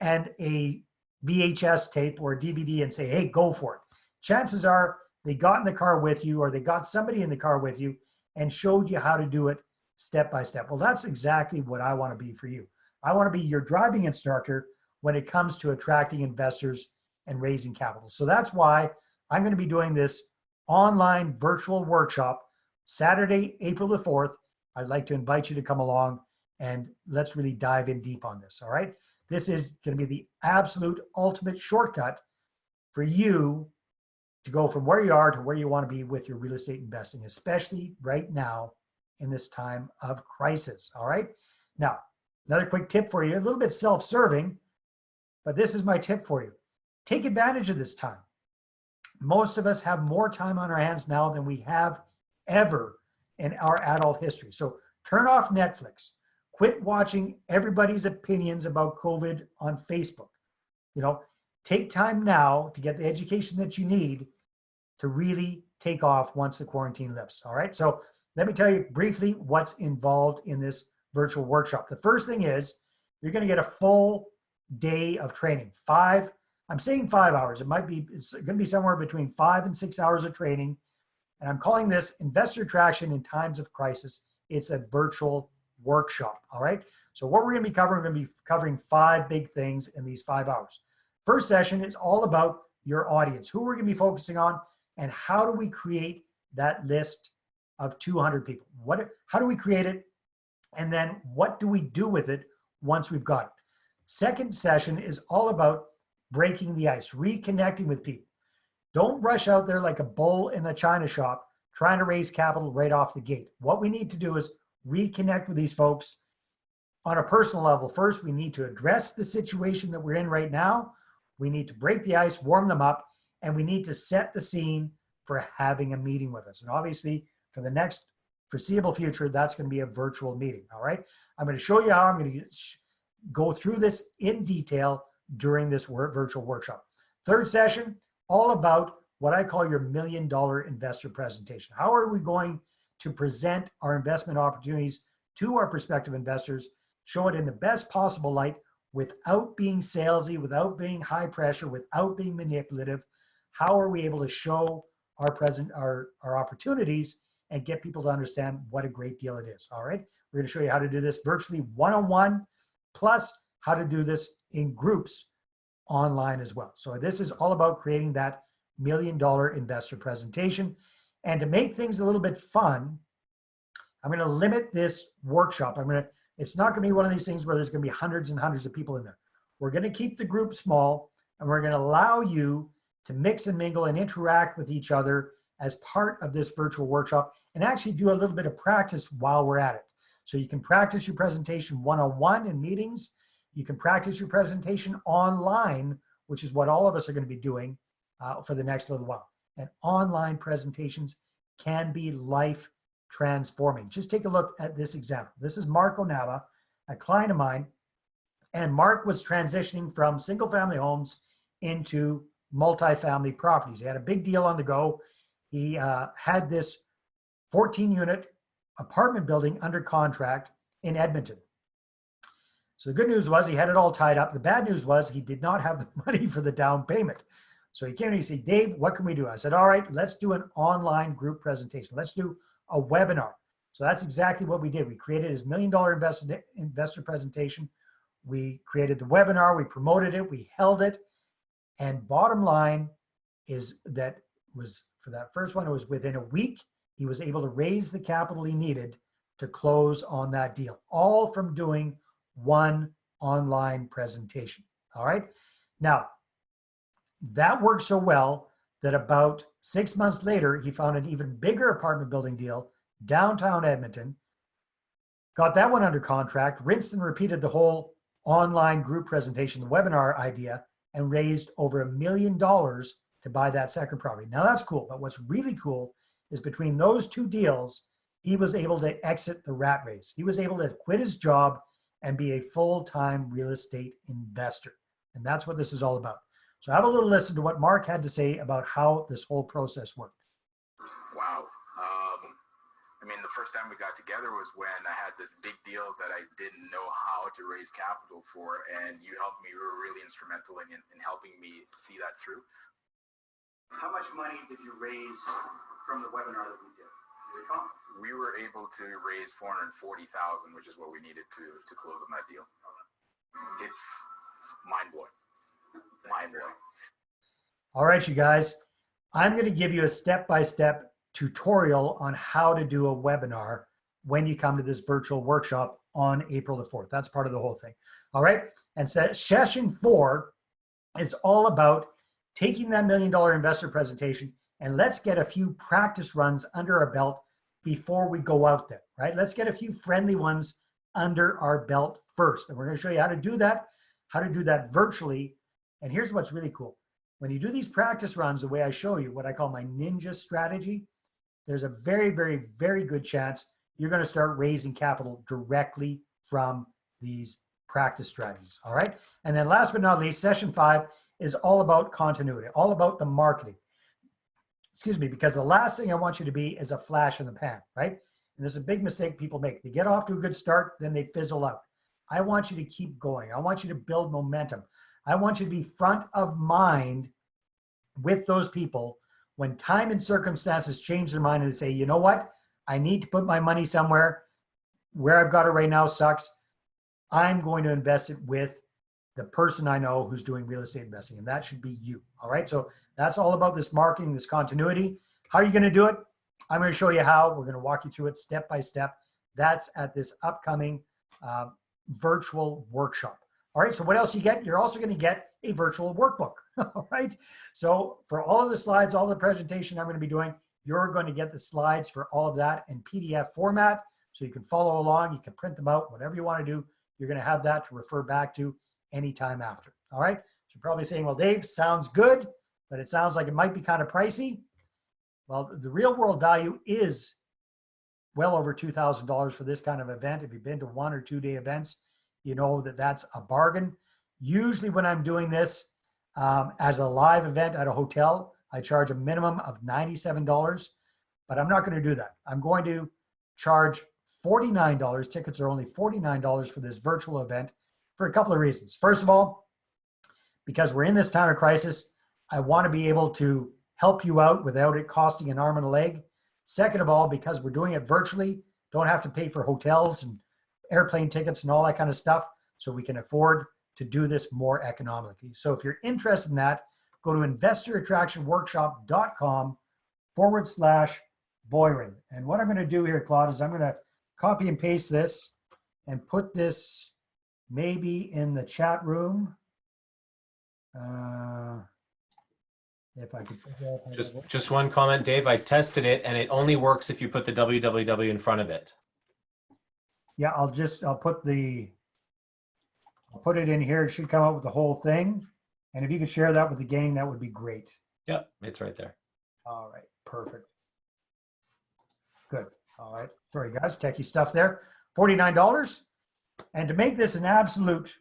and a VHS tape or a DVD and say, hey, go for it. Chances are they got in the car with you or they got somebody in the car with you and showed you how to do it step by step. Well, that's exactly what I want to be for you. I want to be your driving instructor when it comes to attracting investors and raising capital. So that's why I'm going to be doing this online virtual workshop Saturday, April the 4th. I'd like to invite you to come along and let's really dive in deep on this. All right. This is going to be the absolute ultimate shortcut for you to go from where you are to where you want to be with your real estate investing, especially right now in this time of crisis. All right. Now, another quick tip for you, a little bit self-serving, but this is my tip for you. Take advantage of this time. Most of us have more time on our hands now than we have ever in our adult history. So turn off Netflix. Quit watching everybody's opinions about COVID on Facebook. You know, take time now to get the education that you need to really take off once the quarantine lifts. All right. So let me tell you briefly what's involved in this virtual workshop. The first thing is you're going to get a full day of training. Five, I'm saying five hours. It might be, it's going to be somewhere between five and six hours of training. And I'm calling this Investor Attraction in Times of Crisis. It's a virtual workshop. All right. So what we're going to be covering, we're going to be covering five big things in these five hours. First session is all about your audience, who we're going to be focusing on, and how do we create that list of 200 people? What, how do we create it? And then what do we do with it once we've got it? Second session is all about breaking the ice, reconnecting with people. Don't rush out there like a bull in a china shop trying to raise capital right off the gate. What we need to do is reconnect with these folks on a personal level. First, we need to address the situation that we're in right now. We need to break the ice, warm them up, and we need to set the scene for having a meeting with us. And obviously, for the next foreseeable future, that's going to be a virtual meeting. All right. I'm going to show you how I'm going to go through this in detail during this virtual workshop. Third session, all about what I call your million dollar investor presentation. How are we going to present our investment opportunities to our prospective investors, show it in the best possible light without being salesy, without being high pressure, without being manipulative? How are we able to show our present our, our opportunities and get people to understand what a great deal it is. All right. We're going to show you how to do this virtually one-on-one, plus how to do this in groups online as well. So this is all about creating that million dollar investor presentation. And to make things a little bit fun, I'm going to limit this workshop. I'm going to, it's not going to be one of these things where there's going to be hundreds and hundreds of people in there. We're going to keep the group small and we're going to allow you to mix and mingle and interact with each other as part of this virtual workshop and actually do a little bit of practice while we're at it. So you can practice your presentation one-on-one in meetings. You can practice your presentation online, which is what all of us are going to be doing uh, for the next little while. And online presentations can be life transforming. Just take a look at this example. This is Marco Nava, a client of mine. And Mark was transitioning from single family homes into multifamily properties. He had a big deal on the go. He uh, had this 14 unit apartment building under contract in Edmonton. So the good news was he had it all tied up. The bad news was he did not have the money for the down payment. So he came to me and said, Dave, what can we do? I said, all right, let's do an online group presentation. Let's do a webinar. So that's exactly what we did. We created his million dollar investor, investor presentation. We created the webinar, we promoted it, we held it. And bottom line is that was for that first one, it was within a week, he was able to raise the capital he needed to close on that deal, all from doing one online presentation. All right. Now, that worked so well that about six months later, he found an even bigger apartment building deal downtown Edmonton, got that one under contract, rinsed and repeated the whole online group presentation, the webinar idea, and raised over a million dollars to buy that second property. Now that's cool, but what's really cool is between those two deals, he was able to exit the rat race. He was able to quit his job and be a full-time real estate investor. And that's what this is all about. So have a little listen to what Mark had to say about how this whole process worked. Wow. I mean, the first time we got together was when I had this big deal that I didn't know how to raise capital for, and you helped me. You were really instrumental in, in helping me see that through. How much money did you raise from the webinar that we did? Do? We were able to raise 440,000, which is what we needed to, to close on that deal. It's mind blowing. Mind blowing. All right, you guys, I'm going to give you a step-by-step tutorial on how to do a webinar when you come to this virtual workshop on April the 4th. That's part of the whole thing. All right. And so session four is all about taking that million dollar investor presentation and let's get a few practice runs under our belt before we go out there, right? Let's get a few friendly ones under our belt first. And we're going to show you how to do that, how to do that virtually. And here's what's really cool. When you do these practice runs, the way I show you, what I call my ninja strategy, there's a very, very, very good chance you're going to start raising capital directly from these practice strategies. All right. And then last but not least, session five is all about continuity, all about the marketing. Excuse me, because the last thing I want you to be is a flash in the pan, right? And there's a big mistake people make. They get off to a good start, then they fizzle out. I want you to keep going. I want you to build momentum. I want you to be front of mind with those people when time and circumstances change their mind and they say, you know what? I need to put my money somewhere. Where I've got it right now sucks. I'm going to invest it with the person I know who's doing real estate investing, and that should be you. All right. So that's all about this marketing, this continuity. How are you going to do it? I'm going to show you how. We're going to walk you through it step by step. That's at this upcoming uh, virtual workshop. All right. So what else you get? You're also going to get a virtual workbook. All right. So for all of the slides, all the presentation I'm going to be doing, you're going to get the slides for all of that in PDF format. So you can follow along, you can print them out, whatever you want to do, you're going to have that to refer back to anytime after. All right. So you're probably saying, well, Dave, sounds good, but it sounds like it might be kind of pricey. Well, the real world value is well over $2,000 for this kind of event. If you've been to one or two day events, you know that that's a bargain. Usually when I'm doing this um, as a live event at a hotel, I charge a minimum of $97, but I'm not going to do that. I'm going to charge $49. Tickets are only $49 for this virtual event for a couple of reasons. First of all, because we're in this time of crisis, I want to be able to help you out without it costing an arm and a leg. Second of all, because we're doing it virtually, don't have to pay for hotels and airplane tickets and all that kind of stuff, so we can afford to do this more economically. So if you're interested in that, go to investorattractionworkshop.com forward slash Boiron. And what I'm going to do here, Claude, is I'm going to copy and paste this and put this maybe in the chat room. Uh, if I could figure out how to Just, just one comment, Dave. I tested it and it only works if you put the www in front of it. Yeah, I'll just, I'll put the, I'll put it in here. It should come up with the whole thing. And if you could share that with the gang, that would be great. Yep, it's right there. All right, perfect. Good. All right. Sorry, guys, techie stuff there. $49. And to make this an absolute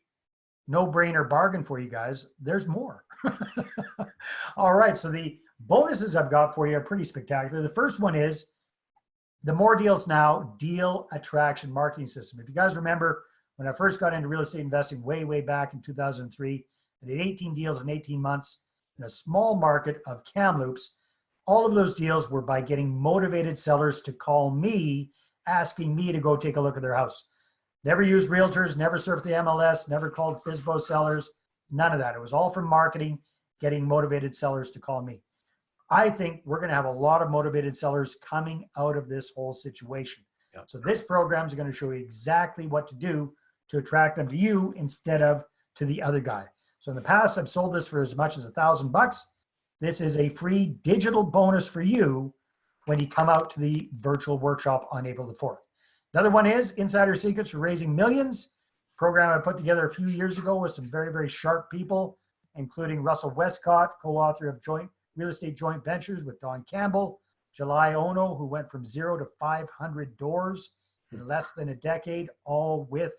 no-brainer bargain for you guys. There's more. All right, so the bonuses I've got for you are pretty spectacular. The first one is the More Deals Now Deal Attraction Marketing System. If you guys remember, when I first got into real estate investing way, way back in 2003, I did 18 deals in 18 months in a small market of Kamloops. All of those deals were by getting motivated sellers to call me, asking me to go take a look at their house. Never used realtors, never surfed the MLS, never called FISBO sellers, none of that. It was all from marketing, getting motivated sellers to call me. I think we're going to have a lot of motivated sellers coming out of this whole situation. Yeah. So this program is going to show you exactly what to do to attract them to you instead of to the other guy. So in the past, I've sold this for as much as a thousand bucks. This is a free digital bonus for you when you come out to the virtual workshop on April the 4th. Another one is Insider Secrets for Raising Millions, program I put together a few years ago with some very, very sharp people, including Russell Westcott, co-author of Joint Real Estate Joint Ventures with Don Campbell, July Ono, who went from zero to 500 doors in less than a decade, all with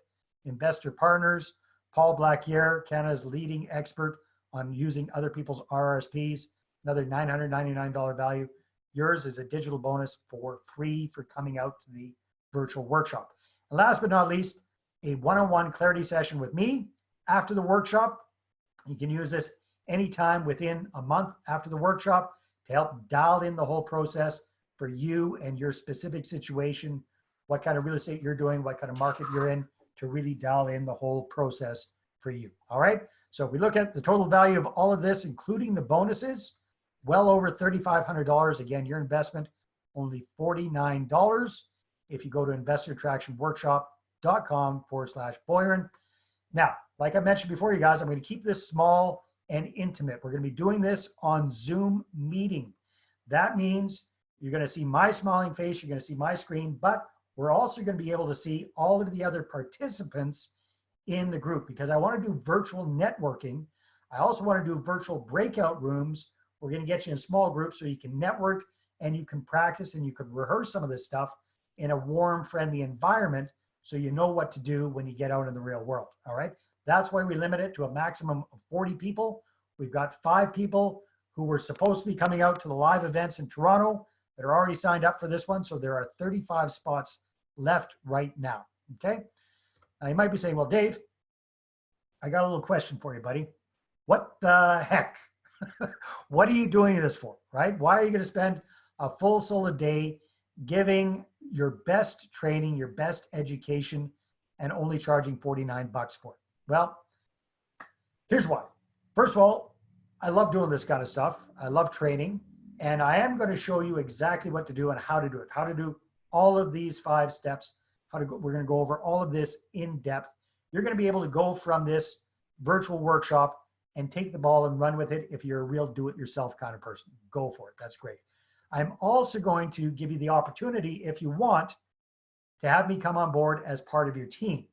investor partners. Paul Blackier, Canada's leading expert on using other people's RRSPs, another $999 value. Yours is a digital bonus for free for coming out to the virtual workshop. And last but not least, a one-on-one clarity session with me after the workshop. You can use this anytime within a month after the workshop to help dial in the whole process for you and your specific situation, what kind of real estate you're doing, what kind of market you're in, to really dial in the whole process for you. All right. So we look at the total value of all of this, including the bonuses, well over $3,500. Again, your investment only $49 if you go to investorattractionworkshop.com forward slash Boiron. Now, like I mentioned before, you guys, I'm going to keep this small and intimate. We're going to be doing this on Zoom meeting. That means you're going to see my smiling face, you're going to see my screen, but we're also going to be able to see all of the other participants in the group because I want to do virtual networking. I also want to do virtual breakout rooms. We're going to get you in small groups so you can network and you can practice and you can rehearse some of this stuff in a warm, friendly environment so you know what to do when you get out in the real world. All right. That's why we limit it to a maximum of 40 people. We've got five people who were supposed to be coming out to the live events in Toronto that are already signed up for this one. So there are 35 spots left right now. Okay. Now you might be saying, well, Dave, I got a little question for you, buddy. What the heck? what are you doing this for, right? Why are you going to spend a full solid day giving your best training, your best education, and only charging 49 bucks for it? Well, here's why. First of all, I love doing this kind of stuff. I love training, and I am going to show you exactly what to do and how to do it, how to do all of these five steps, how to go, we're going to go over all of this in depth. You're going to be able to go from this virtual workshop and take the ball and run with it if you're a real do-it-yourself kind of person. Go for it. That's great. I'm also going to give you the opportunity, if you want, to have me come on board as part of your team,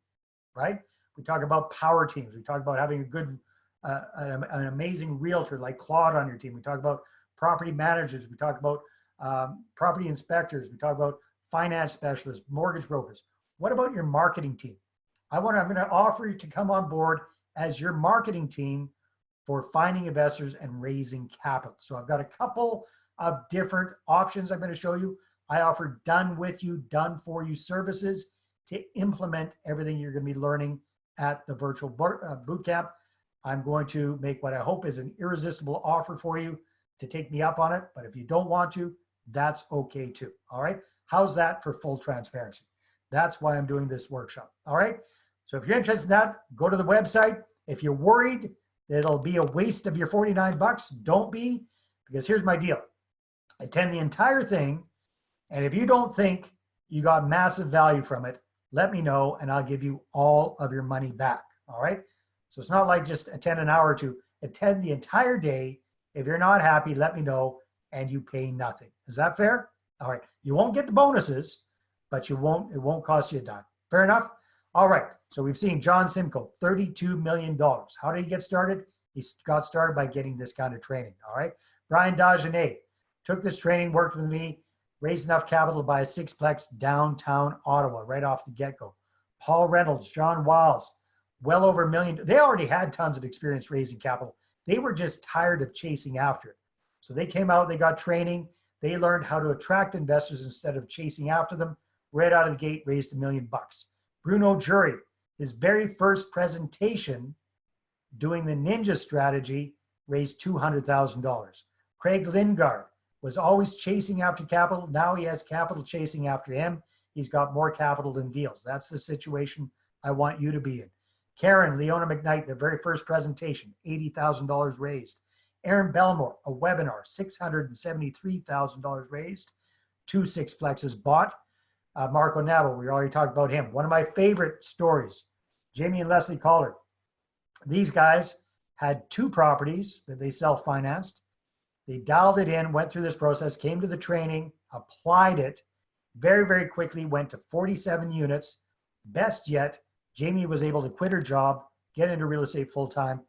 right? We talk about power teams. We talk about having a good, uh, an, an, amazing realtor like Claude on your team. We talk about property managers. We talk about um, property inspectors. We talk about finance specialists, mortgage brokers. What about your marketing team? I want to, I'm going to offer you to come on board as your marketing team for finding investors and raising capital. So I've got a couple of different options I'm going to show you. I offer done with you, done for you services to implement everything you're going to be learning at the virtual uh, boot camp. I'm going to make what I hope is an irresistible offer for you to take me up on it. But if you don't want to, that's okay too. All right. How's that for full transparency? That's why I'm doing this workshop. All right. So if you're interested in that, go to the website. If you're worried that it'll be a waste of your 49 bucks, don't be, because here's my deal. Attend the entire thing. And if you don't think you got massive value from it, let me know and I'll give you all of your money back. All right. So it's not like just attend an hour or two, attend the entire day. If you're not happy, let me know and you pay nothing. Is that fair? All right. You won't get the bonuses, but you won't, it won't cost you a dime. Fair enough? All right. So we've seen John Simcoe, $32 million. How did he get started? He got started by getting this kind of training. All right. Brian Dagenet took this training, worked with me, raised enough capital to buy a sixplex downtown Ottawa right off the get-go. Paul Reynolds, John Wiles, well over a million. They already had tons of experience raising capital. They were just tired of chasing after it. So they came out, they got training, they learned how to attract investors instead of chasing after them. Right out of the gate, raised a million bucks. Bruno Jury, his very first presentation doing the ninja strategy, raised $200,000. Craig Lingard was always chasing after capital. Now he has capital chasing after him. He's got more capital than deals. That's the situation I want you to be in. Karen, Leona McKnight, their very first presentation, $80,000 raised. Aaron Belmore, a webinar, $673,000 raised. Two sixplexes bought. Uh, Marco Navel, we already talked about him. One of my favorite stories, Jamie and Leslie Collard. These guys had two properties that they self-financed. They dialed it in, went through this process, came to the training, applied it, very, very quickly went to 47 units. Best yet, Jamie was able to quit her job, get into real estate full-time.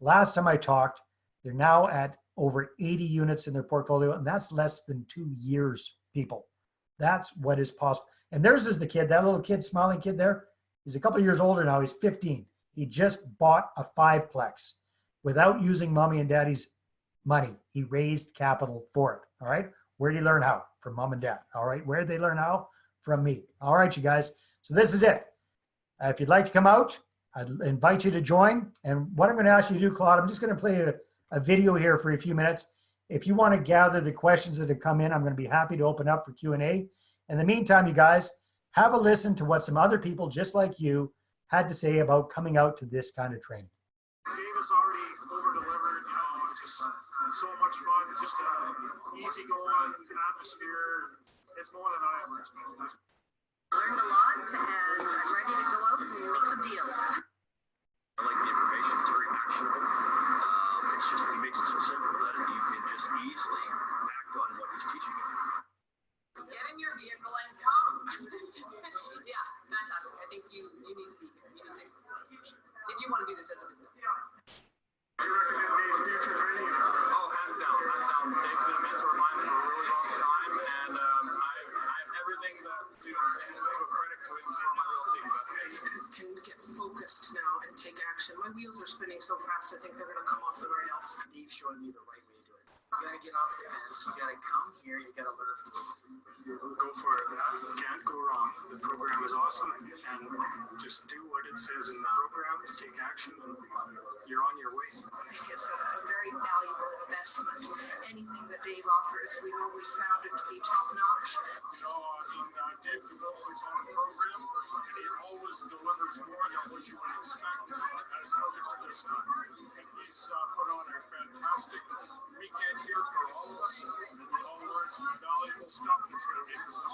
Last time I talked, they're now at over 80 units in their portfolio, and that's less than two years, people. That's what is possible. And theirs is the kid, that little kid, smiling kid there, he's a couple years older now, he's 15. He just bought a fiveplex without using mommy and daddy's money. He raised capital for it, all right? Where did he learn how? From mom and dad, all right? Where did they learn how? From me. All right, you guys. So this is it. Uh, if you'd like to come out, I'd invite you to join. And what I'm gonna ask you to do, Claude, I'm just gonna play a, a video here for a few minutes. If you wanna gather the questions that have come in, I'm gonna be happy to open up for Q&A. In the meantime, you guys, have a listen to what some other people just like you had to say about coming out to this kind of training. Davis already over delivered. You know, it's just so much fun. It's just a easy going atmosphere. It's more than I ever expected. That's Learned a lot and I'm ready to go out and make some deals. I like the information. It's very actionable. Um, it's just he makes it so simple that you can just easily act on what he's teaching you. Get in your vehicle and come. yeah, fantastic. I think you you need to be here. You need to experience it. If you want to do this as a business. Do you recommend Dave's future training? Oh, hands down, hands down. Dave's been a now and take action. My wheels are spinning so fast, I think they're gonna come off the rails. Dave's showing me the right way to do it. You gotta get off the fence. You gotta come here. You gotta learn. From Go for it. You can't go wrong. The program is awesome, and just do what it says in the program. Take action, and you're on your way. I think it's a, a very valuable investment. Anything that Dave offers, we've always found it to be top notch. You know, in uh, Dave develops on the program, it always delivers more than what you would expect. That's no different this time. He's uh, put on a fantastic weekend here for all of us. All valuable stuff that's going to make us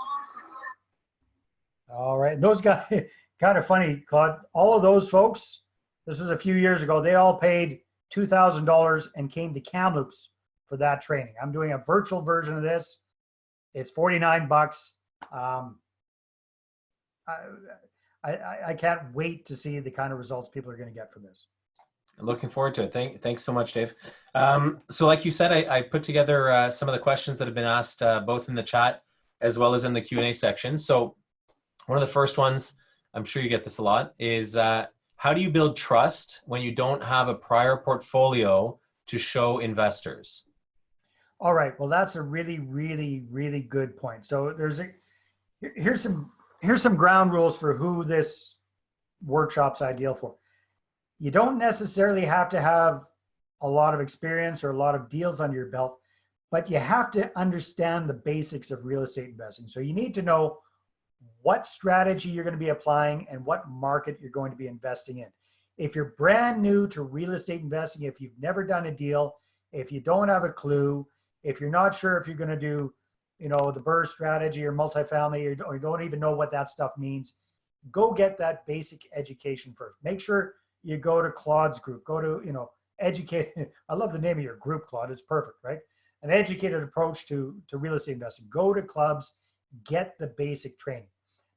All right, those guys, kind of funny, Claude. All of those folks, this was a few years ago. They all paid two thousand dollars and came to Kamloops for that training. I'm doing a virtual version of this. It's forty nine bucks. Um, I, I I can't wait to see the kind of results people are going to get from this. Looking forward to it. Thank, thanks so much, Dave. Um, so like you said, I, I put together uh, some of the questions that have been asked uh, both in the chat as well as in the Q&A section. So one of the first ones, I'm sure you get this a lot, is uh, how do you build trust when you don't have a prior portfolio to show investors? All right. Well, that's a really, really, really good point. So there's a here's some here's some ground rules for who this workshop's ideal for. You don't necessarily have to have a lot of experience or a lot of deals under your belt, but you have to understand the basics of real estate investing. So you need to know what strategy you're going to be applying and what market you're going to be investing in. If you're brand new to real estate investing, if you've never done a deal, if you don't have a clue, if you're not sure if you're going to do, you know, the BRRRR strategy or multifamily, or, or you don't even know what that stuff means, go get that basic education first. Make sure you go to Claude's group, go to, you know, educate. I love the name of your group, Claude. It's perfect, right? An educated approach to, to real estate investing. Go to clubs, get the basic training.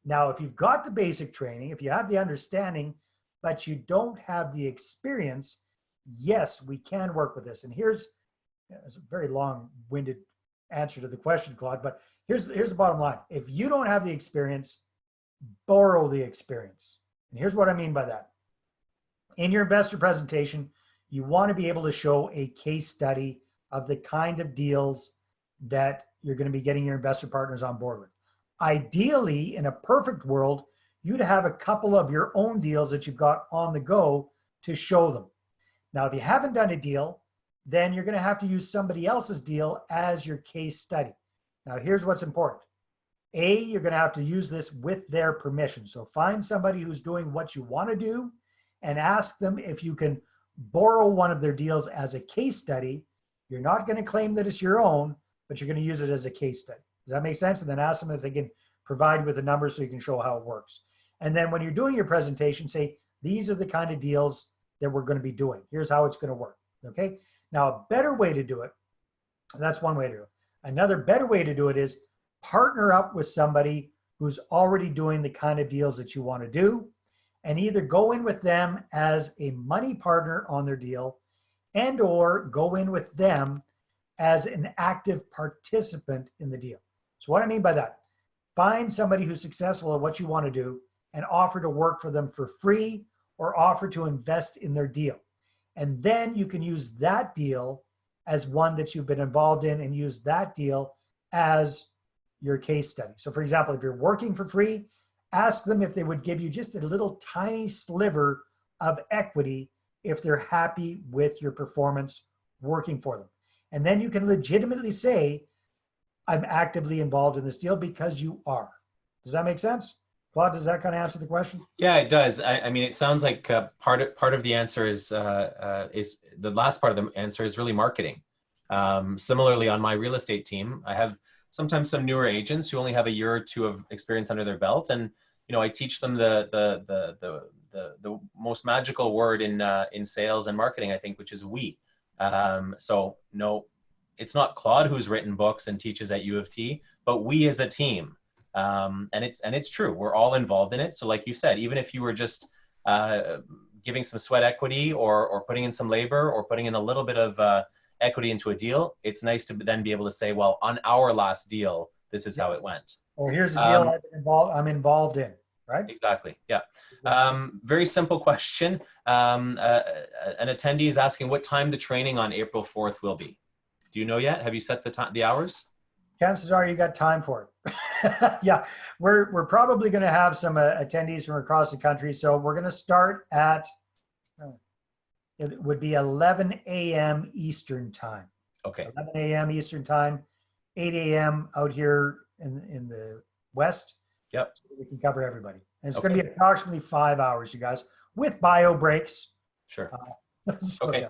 Now, if you've got the basic training, if you have the understanding, but you don't have the experience, yes, we can work with this. And here's a very long-winded answer to the question, Claude, but here's here's the bottom line. If you don't have the experience, borrow the experience. And here's what I mean by that. In your investor presentation, you want to be able to show a case study of the kind of deals that you're going to be getting your investor partners on board with. Ideally, in a perfect world, you'd have a couple of your own deals that you've got on the go to show them. Now, if you haven't done a deal, then you're going to have to use somebody else's deal as your case study. Now, here's what's important. A, you're going to have to use this with their permission. So find somebody who's doing what you want to do and ask them if you can borrow one of their deals as a case study. You're not going to claim that it's your own, but you're going to use it as a case study. Does that make sense? And then ask them if they can provide with the numbers so you can show how it works. And then when you're doing your presentation, say, these are the kind of deals that we're going to be doing. Here's how it's going to work. Okay. Now, a better way to do it, that's one way to do it. Another better way to do it is partner up with somebody who's already doing the kind of deals that you want to do and either go in with them as a money partner on their deal and or go in with them as an active participant in the deal. So what I mean by that, find somebody who's successful at what you want to do and offer to work for them for free or offer to invest in their deal. And then you can use that deal as one that you've been involved in and use that deal as your case study. So for example, if you're working for free, ask them if they would give you just a little tiny sliver of equity if they're happy with your performance working for them. And then you can legitimately say, I'm actively involved in this deal because you are. Does that make sense? Claude, does that kind of answer the question? Yeah, it does. I, I mean, it sounds like uh, part of part of the answer is uh, uh, is the last part of the answer is really marketing. Um, similarly, on my real estate team, I have sometimes some newer agents who only have a year or two of experience under their belt, and you know, I teach them the the the the the, the most magical word in uh, in sales and marketing, I think, which is we. Um, so no, it's not Claude who's written books and teaches at U of T, but we as a team. Um, and it's and it's true. We're all involved in it. So like you said even if you were just uh, giving some sweat equity or or putting in some labor or putting in a little bit of uh, equity into a deal it's nice to then be able to say well on our last deal this is how it went Or here's a deal Um, I've been involved, I'm involved in, right? exactly yeah um, very simple question um, uh, an attendee is asking what time the training on april 4th will be do you know yet have you set the time the hours Chances are you got time for it. yeah, we're, we're probably going to have some uh, attendees from across the country. So we're going to start at, uh, it would be 11 a.m. Eastern time. okay 11 a.m. Eastern time, 8 a.m. out here in, in the West. Yep. So we can cover everybody. And it's going to be approximately five hours, you guys, with bio breaks. sure So, Okay. yeah.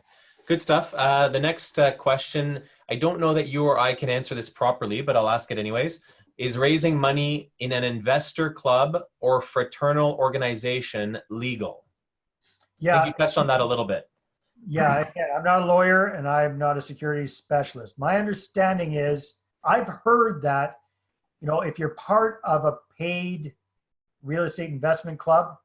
Good stuff. Uh, the next uh, question, I don't know that you or I can answer this properly, but I'll ask it anyways. Is raising money in an investor club or fraternal organization legal? I Yeah. think you touched on that a little bit. Yeah, again, I'm not a lawyer and I'm not a securities specialist. My understanding is I've heard that, you know, if you're part of a paid real estate investment club,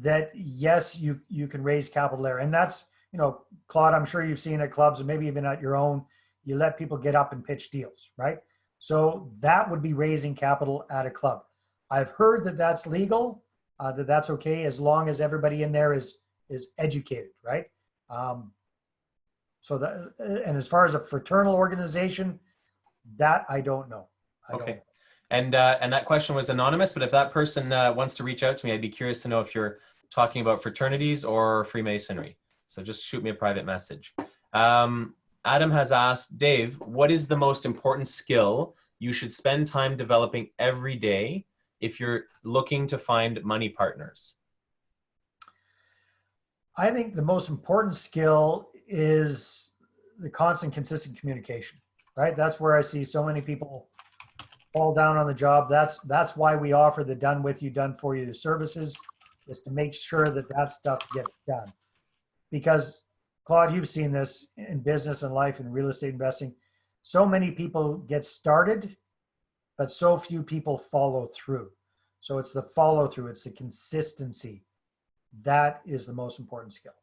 that yes, you you can raise capital there. And that's, you know, Claude, I'm sure you've seen at clubs and maybe even at your own, you let people get up and pitch deals, right? So that would be raising capital at a club. I've heard that that's legal, uh, that that's okay as long as everybody in there is is educated, right? Um, so that, and as far as a fraternal organization, that I don't know. I don't Okay. know. And uh, and that question was anonymous, but if that person uh, wants to reach out to me, I'd be curious to know if you're talking about fraternities or Freemasonry. So just shoot me a private message. Um, Adam has asked, Dave, what is the most important skill you should spend time developing every day if you're looking to find money partners? I think the most important skill is the constant, consistent communication, right? That's where I see so many people fall down on the job. That's that's why we offer the done with you, done for you services, is to make sure that that stuff gets done. Because Claude, you've seen this in business and life and real estate investing. So many people get started, but so few people follow through. So it's the follow through, it's the consistency that is the most important skill.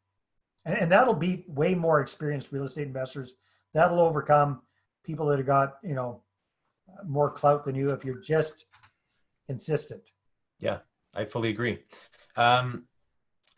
And, and that'll beat way more experienced real estate investors. That'll overcome people that have got, you know, more clout than you if you're just consistent. Yeah, I fully agree. Um,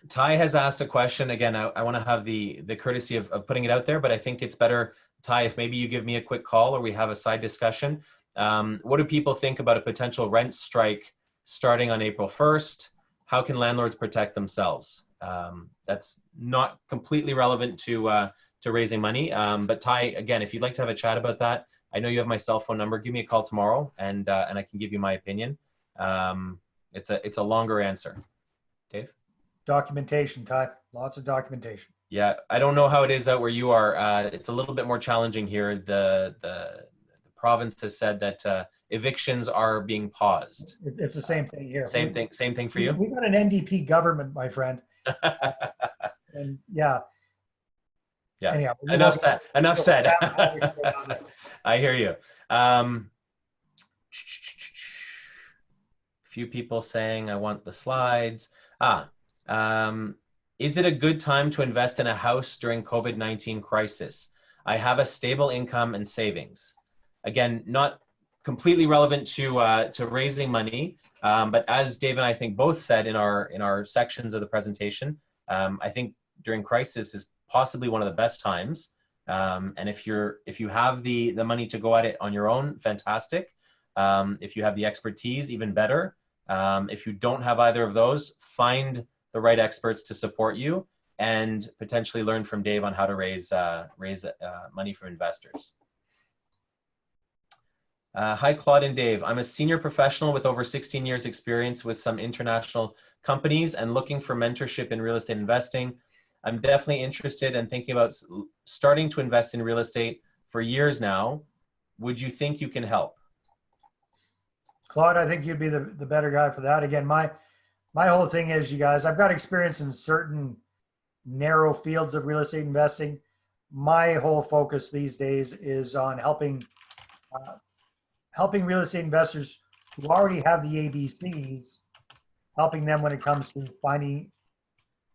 Ty has asked a question. Again, I, I want to have the, the courtesy of, of putting it out there, but I think it's better, Ty, if maybe you give me a quick call or we have a side discussion. Um, what do people think about a potential rent strike starting on April 1st? How can landlords protect themselves? Um, that's not completely relevant to, uh, to raising money. Um, but Ty, again, if you'd like to have a chat about that, I know you have my cell phone number. Give me a call tomorrow and, uh, and I can give you my opinion. Um, it's a, it's a longer answer. Dave? Documentation, Ty. Lots of documentation. Yeah, I don't know how it is out where you are. Uh, it's a little bit more challenging here. The the, the province has said that uh, evictions are being paused. It's the same thing here. Same thing. Same thing for you. We got an NDP government, my friend. And yeah. Yeah. Anyhow. enough said. Enough said. I hear you. Um, few people saying I want the slides. Ah, um, is it a good time to invest in a house during COVID-19 crisis? I have a stable income and savings. Again, not completely relevant to uh, to raising money, um, but as Dave and I think both said in our in our sections of the presentation, um, I think during crisis is possibly one of the best times. Um, and if you're if you have the the money to go at it on your own, fantastic. Um, if you have the expertise, even better. Um, if you don't have either of those, find the right experts to support you and potentially learn from Dave on how to raise uh, raise uh, money for investors. Uh, hi, Claude and Dave. I'm a senior professional with over 16 years experience with some international companies and looking for mentorship in real estate investing. I'm definitely interested and thinking about starting to invest in real estate for years now. Would you think you can help? Claude, I think you'd be the, the better guy for that. Again, my my whole thing is, you guys, I've got experience in certain narrow fields of real estate investing. My whole focus these days is on helping uh, helping real estate investors who already have the ABCs, helping them when it comes to finding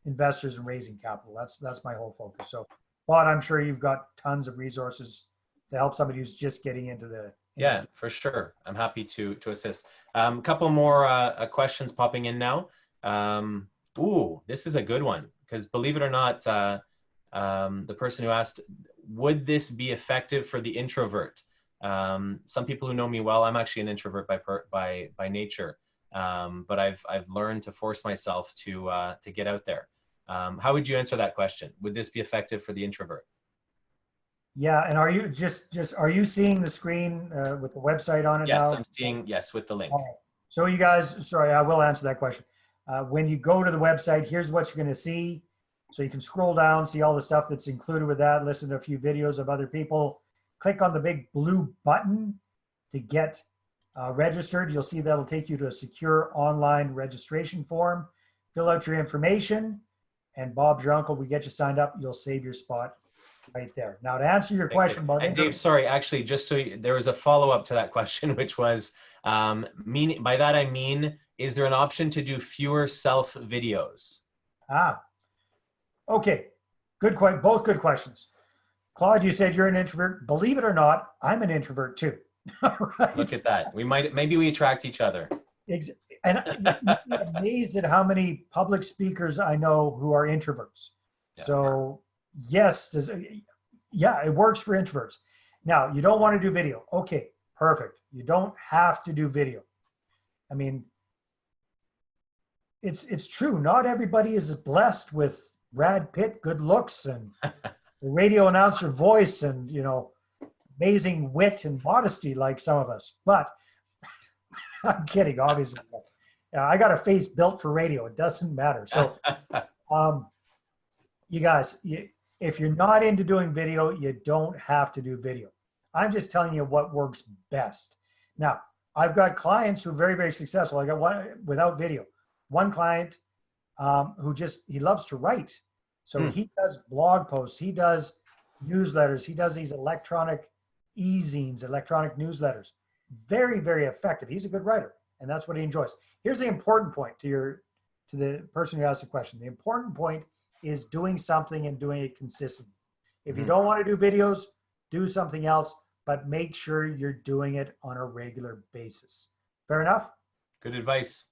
investors and raising capital. That's that's my whole focus. So, Claude, I'm sure you've got tons of resources to help somebody who's just getting into the Yeah, for sure. I'm happy to to assist. A um, couple more uh, questions popping in now. Um, ooh, this is a good one because believe it or not, uh, um, the person who asked, would this be effective for the introvert? Um, some people who know me well, I'm actually an introvert by by by nature, um, but I've I've learned to force myself to uh, to get out there. Um, how would you answer that question? Would this be effective for the introvert? Yeah, and are you just just are you seeing the screen uh, with the website on it Yes, now? I'm seeing yes with the link. Right. So you guys, sorry, I will answer that question. Uh, when you go to the website, here's what you're going to see. So you can scroll down, see all the stuff that's included with that, listen to a few videos of other people. Click on the big blue button to get uh, registered. You'll see that'll take you to a secure online registration form. Fill out your information, and Bob's your uncle. We get you signed up. You'll save your spot right there. Now to answer your Thank question about And Dave, sorry, actually, just so you, there was a follow up to that question, which was, um, meaning by that I mean, is there an option to do fewer self videos? Ah, okay. Good question. Both good questions. Claude, you said you're an introvert. Believe it or not, I'm an introvert too. right? Look at that. We might maybe we attract each other. Ex- and be amazed at how many public speakers I know who are introverts. Yeah. So yes, does yeah, it works for introverts. Now you don't want to do video. Okay, perfect. You don't have to do video. I mean, it's it's true. Not everybody is blessed with Brad Pitt good looks and radio announcer voice and you know amazing wit and modesty like some of us. But I'm kidding, obviously. Yeah, I got a face built for radio. It doesn't matter. So, um, you guys, you, if you're not into doing video, you don't have to do video. I'm just telling you what works best. Now, I've got clients who are very, very successful. I got one without video. One client um, who just he loves to write, so Hmm. he does blog posts, he does newsletters, he does these electronic e-zines, electronic newsletters. Very, very effective. He's a good writer, and that's what he enjoys. Here's the important point to your to the person who asked the question. The important point is doing something and doing it consistently. If you Mhm. don't want to do videos, do something else, but make sure you're doing it on a regular basis. Fair enough? Good advice.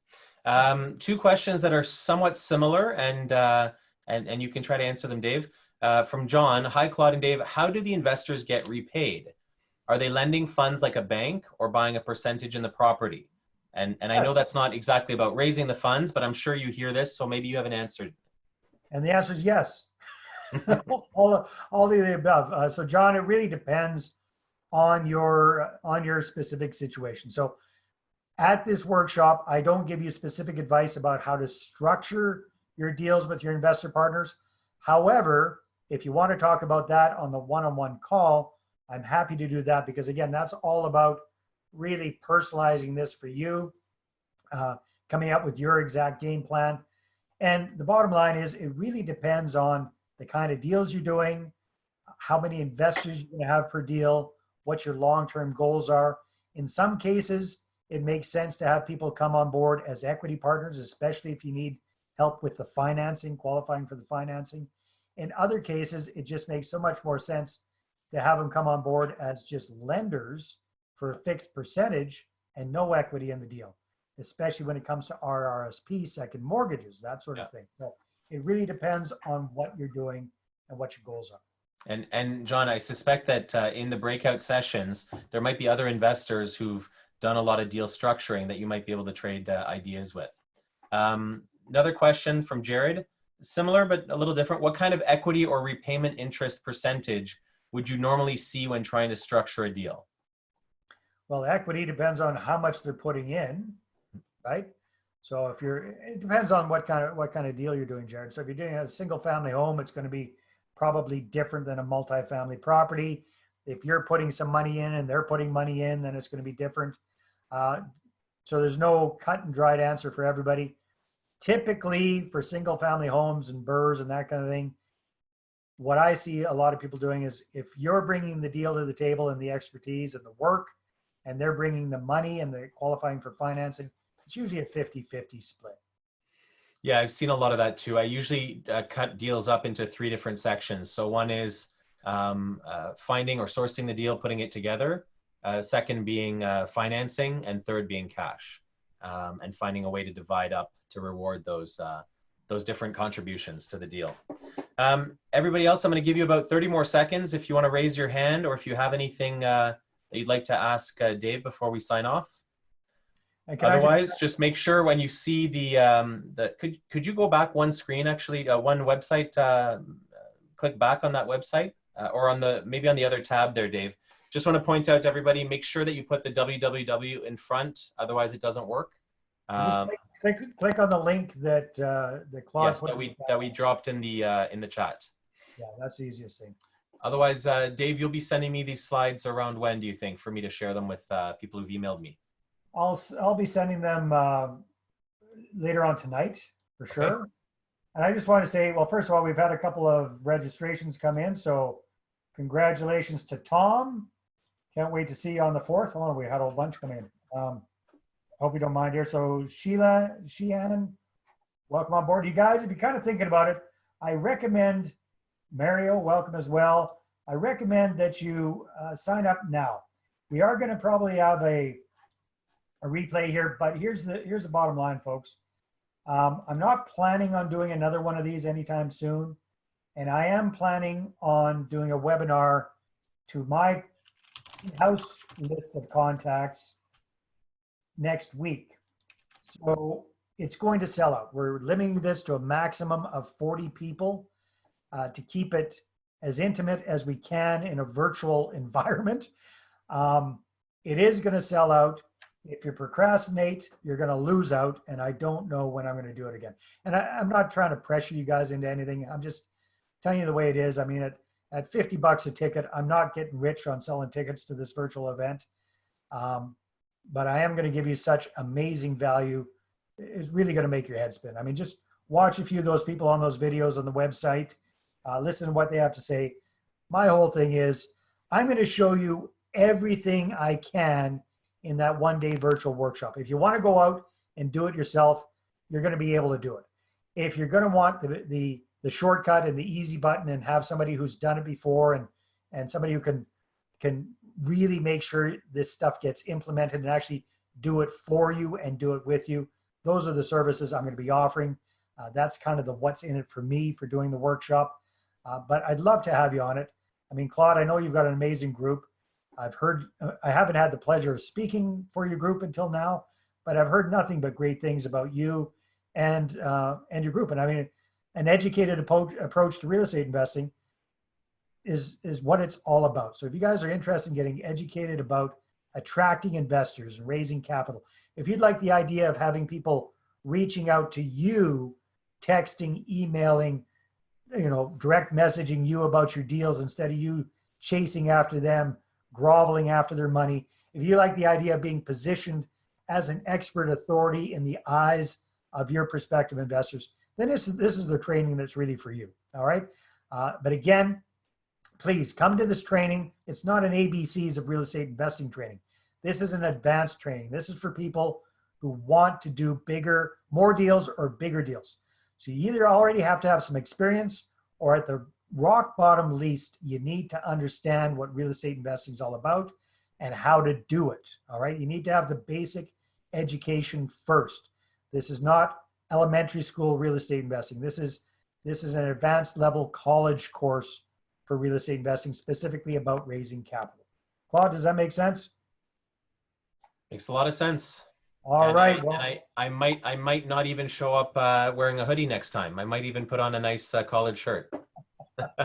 Um, two questions that are somewhat similar, and uh, and and you can try to answer them, Dave. Uh, from John, hi Claude and Dave. How do the investors get repaid? Are they lending funds like a bank or buying a percentage in the property? And and I know that's not exactly about raising the funds, but I'm sure you hear this, so maybe you have an answer. And the answer is yes. all, the- all the above. Uh, so John, it really depends on your on your specific situation. So at this workshop, I don't give you specific advice about how to structure your deals with your investor partners. However, if you want to talk about that on the one-on-one call, I'm happy to do that because again, that's all about really personalizing this for you, uh, coming up with your exact game plan. And the bottom line is it really depends on the kind of deals you're doing, how many investors you're to have per deal, what your long-term goals are. In some cases, it makes sense to have people come on board as equity partners, especially if you need help with the financing, qualifying for the financing. In other cases, it just makes so much more sense to have them come on board as just lenders for a fixed percentage and no equity in the deal, especially when it comes to RRSP, second mortgages, that sort of thing. So it really depends on what you're doing and what your goals are. And and John, I suspect that uh, in the breakout sessions, there might be other investors who've done a lot of deal structuring that you might be able to trade uh, ideas with. Um, another question from Jared, similar but a little different. What kind of equity or repayment interest percentage would you normally see when trying to structure a deal? Well, equity depends on how much they're putting in, right? So if you're, it depends on what kind of, what kind of deal you're doing, Jared. So if you're doing a single family home, it's going to be probably different than a multifamily property. If you're putting some money in and they're putting money in, then it's going to be different. Uh, so there's no cut and dried answer for everybody. Typically for single family homes and BRRRRs and that kind of thing, what I see a lot of people doing is if you're bringing the deal to the table and the expertise and the work, and they're bringing the money and they're qualifying for financing, it's usually a 50-50 split. Yeah, I've seen a lot of that too. I usually uh, cut deals up into three different sections. So one is um, uh, finding or sourcing the deal, putting it together. Uh, second being uh, financing, and third being cash, um, and finding a way to divide up to reward those uh, those different contributions to the deal. Um, everybody else, I'm going to give you about 30 more seconds if you want to raise your hand or if you have anything uh, that you'd like to ask uh, Dave before we sign off. I just- Otherwise, just make sure when you see the, um, the could, could you go back one screen, actually, uh, one website, uh, click back on that website uh, or on the, maybe on the other tab there, Dave. Just want to point out to everybody, make sure that you put the www in front, otherwise it doesn't work. Um, click, click, click on the link that, uh, that Claude yes, that we, that we dropped in the, uh, in the chat. Yeah, that's the easiest thing. Otherwise, uh, Dave, you'll be sending me these slides around when, do you think, for me to share them with uh, people who've emailed me? I'll, I'll be sending them, uh, later on tonight, for Okay. sure. And I just want to say, well, first of all, we've had a couple of registrations come in, so congratulations to Tom. Can't wait to see you on the fourth. Oh, we had a whole bunch come in. Um, hope you don't mind here. So Sheila, Sheehan, welcome on board. You guys, if you're kind of thinking about it, I recommend, Mario, welcome as well. I recommend that you uh, sign up now. We are going to probably have a, a replay here, but here's the, here's the bottom line, folks. Um, I'm not planning on doing another one of these anytime soon. And I am planning on doing a webinar to my house list of contacts next week. So it's going to sell out. We're limiting this to a maximum of 40 people uh, to keep it as intimate as we can in a virtual environment. Um, it is going to sell out. If you procrastinate, you're going to lose out. And I don't know when I'm going to do it again. And I, I'm not trying to pressure you guys into anything. I'm just telling you the way it is. I mean, at, at 50 bucks a ticket, I'm not getting rich on selling tickets to this virtual event. Um, but I am going to give you such amazing value. It's really going to make your head spin. I mean, just watch a few of those people on those videos on the website, uh, listen to what they have to say. My whole thing is I'm going to show you everything I can in that one day virtual workshop. If you want to go out and do it yourself, you're going to be able to do it. If you're going to want the, the, the shortcut and the easy button and have somebody who's done it before and, and somebody who can, can really make sure this stuff gets implemented and actually do it for you and do it with you, those are the services I'm going to be offering. Uh, that's kind of the what's in it for me for doing the workshop. Uh, but I'd love to have you on it. I mean, Claude, I know you've got an amazing group. I've heard, uh, I haven't had the pleasure of speaking for your group until now, but I've heard nothing but great things about you and uh, and your group. And I mean, an educated approach to real estate investing is is what it's all about. So if you guys are interested in getting educated about attracting investors and raising capital, if you'd like the idea of having people reaching out to you, texting, emailing, you know, direct messaging you about your deals instead of you chasing after them, groveling after their money. If you like the idea of being positioned as an expert authority in the eyes of your prospective investors, then this is, this is the training that's really for you. All right. Uh, but again, please come to this training. It's not an ABCs of real estate investing training. This is an advanced training. This is for people who want to do bigger, more deals or bigger deals. So you either already have to have some experience or at the rock bottom least, you need to understand what real estate investing is all about and how to do it. All right. You need to have the basic education first. This is not elementary school real estate investing. This is this is an advanced level college course for real estate investing, specifically about raising capital. Claude, does that make sense? Makes a lot of sense. All And right. I, well, and I, I might, I might not even show up uh, wearing a hoodie next time. I might even put on a nice uh, collared shirt.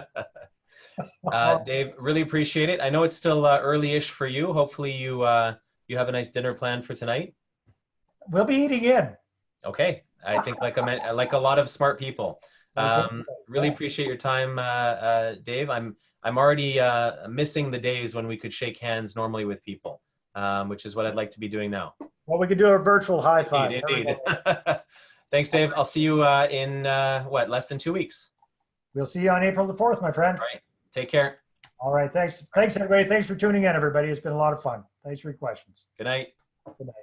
uh, Dave, really appreciate it. I know it's still uh, early-ish for you. Hopefully, you uh, you have a nice dinner planned for tonight. we'll be eating in. Okay, I think like a like a lot of smart people. Um, really appreciate your time, uh, uh, Dave. I'm I'm already uh, missing the days when we could shake hands normally with people, um, which is what I'd like to be doing now. Well, we could do a virtual high five. Indeed, indeed. Thanks, Dave. I'll see you uh, in uh, what less than two weeks. We'll see you on April the 4th, my friend. All right. Take care. All right. Thanks. Thanks, everybody. Thanks for tuning in, everybody. It's been a lot of fun. Thanks for your questions. Good night. Good night.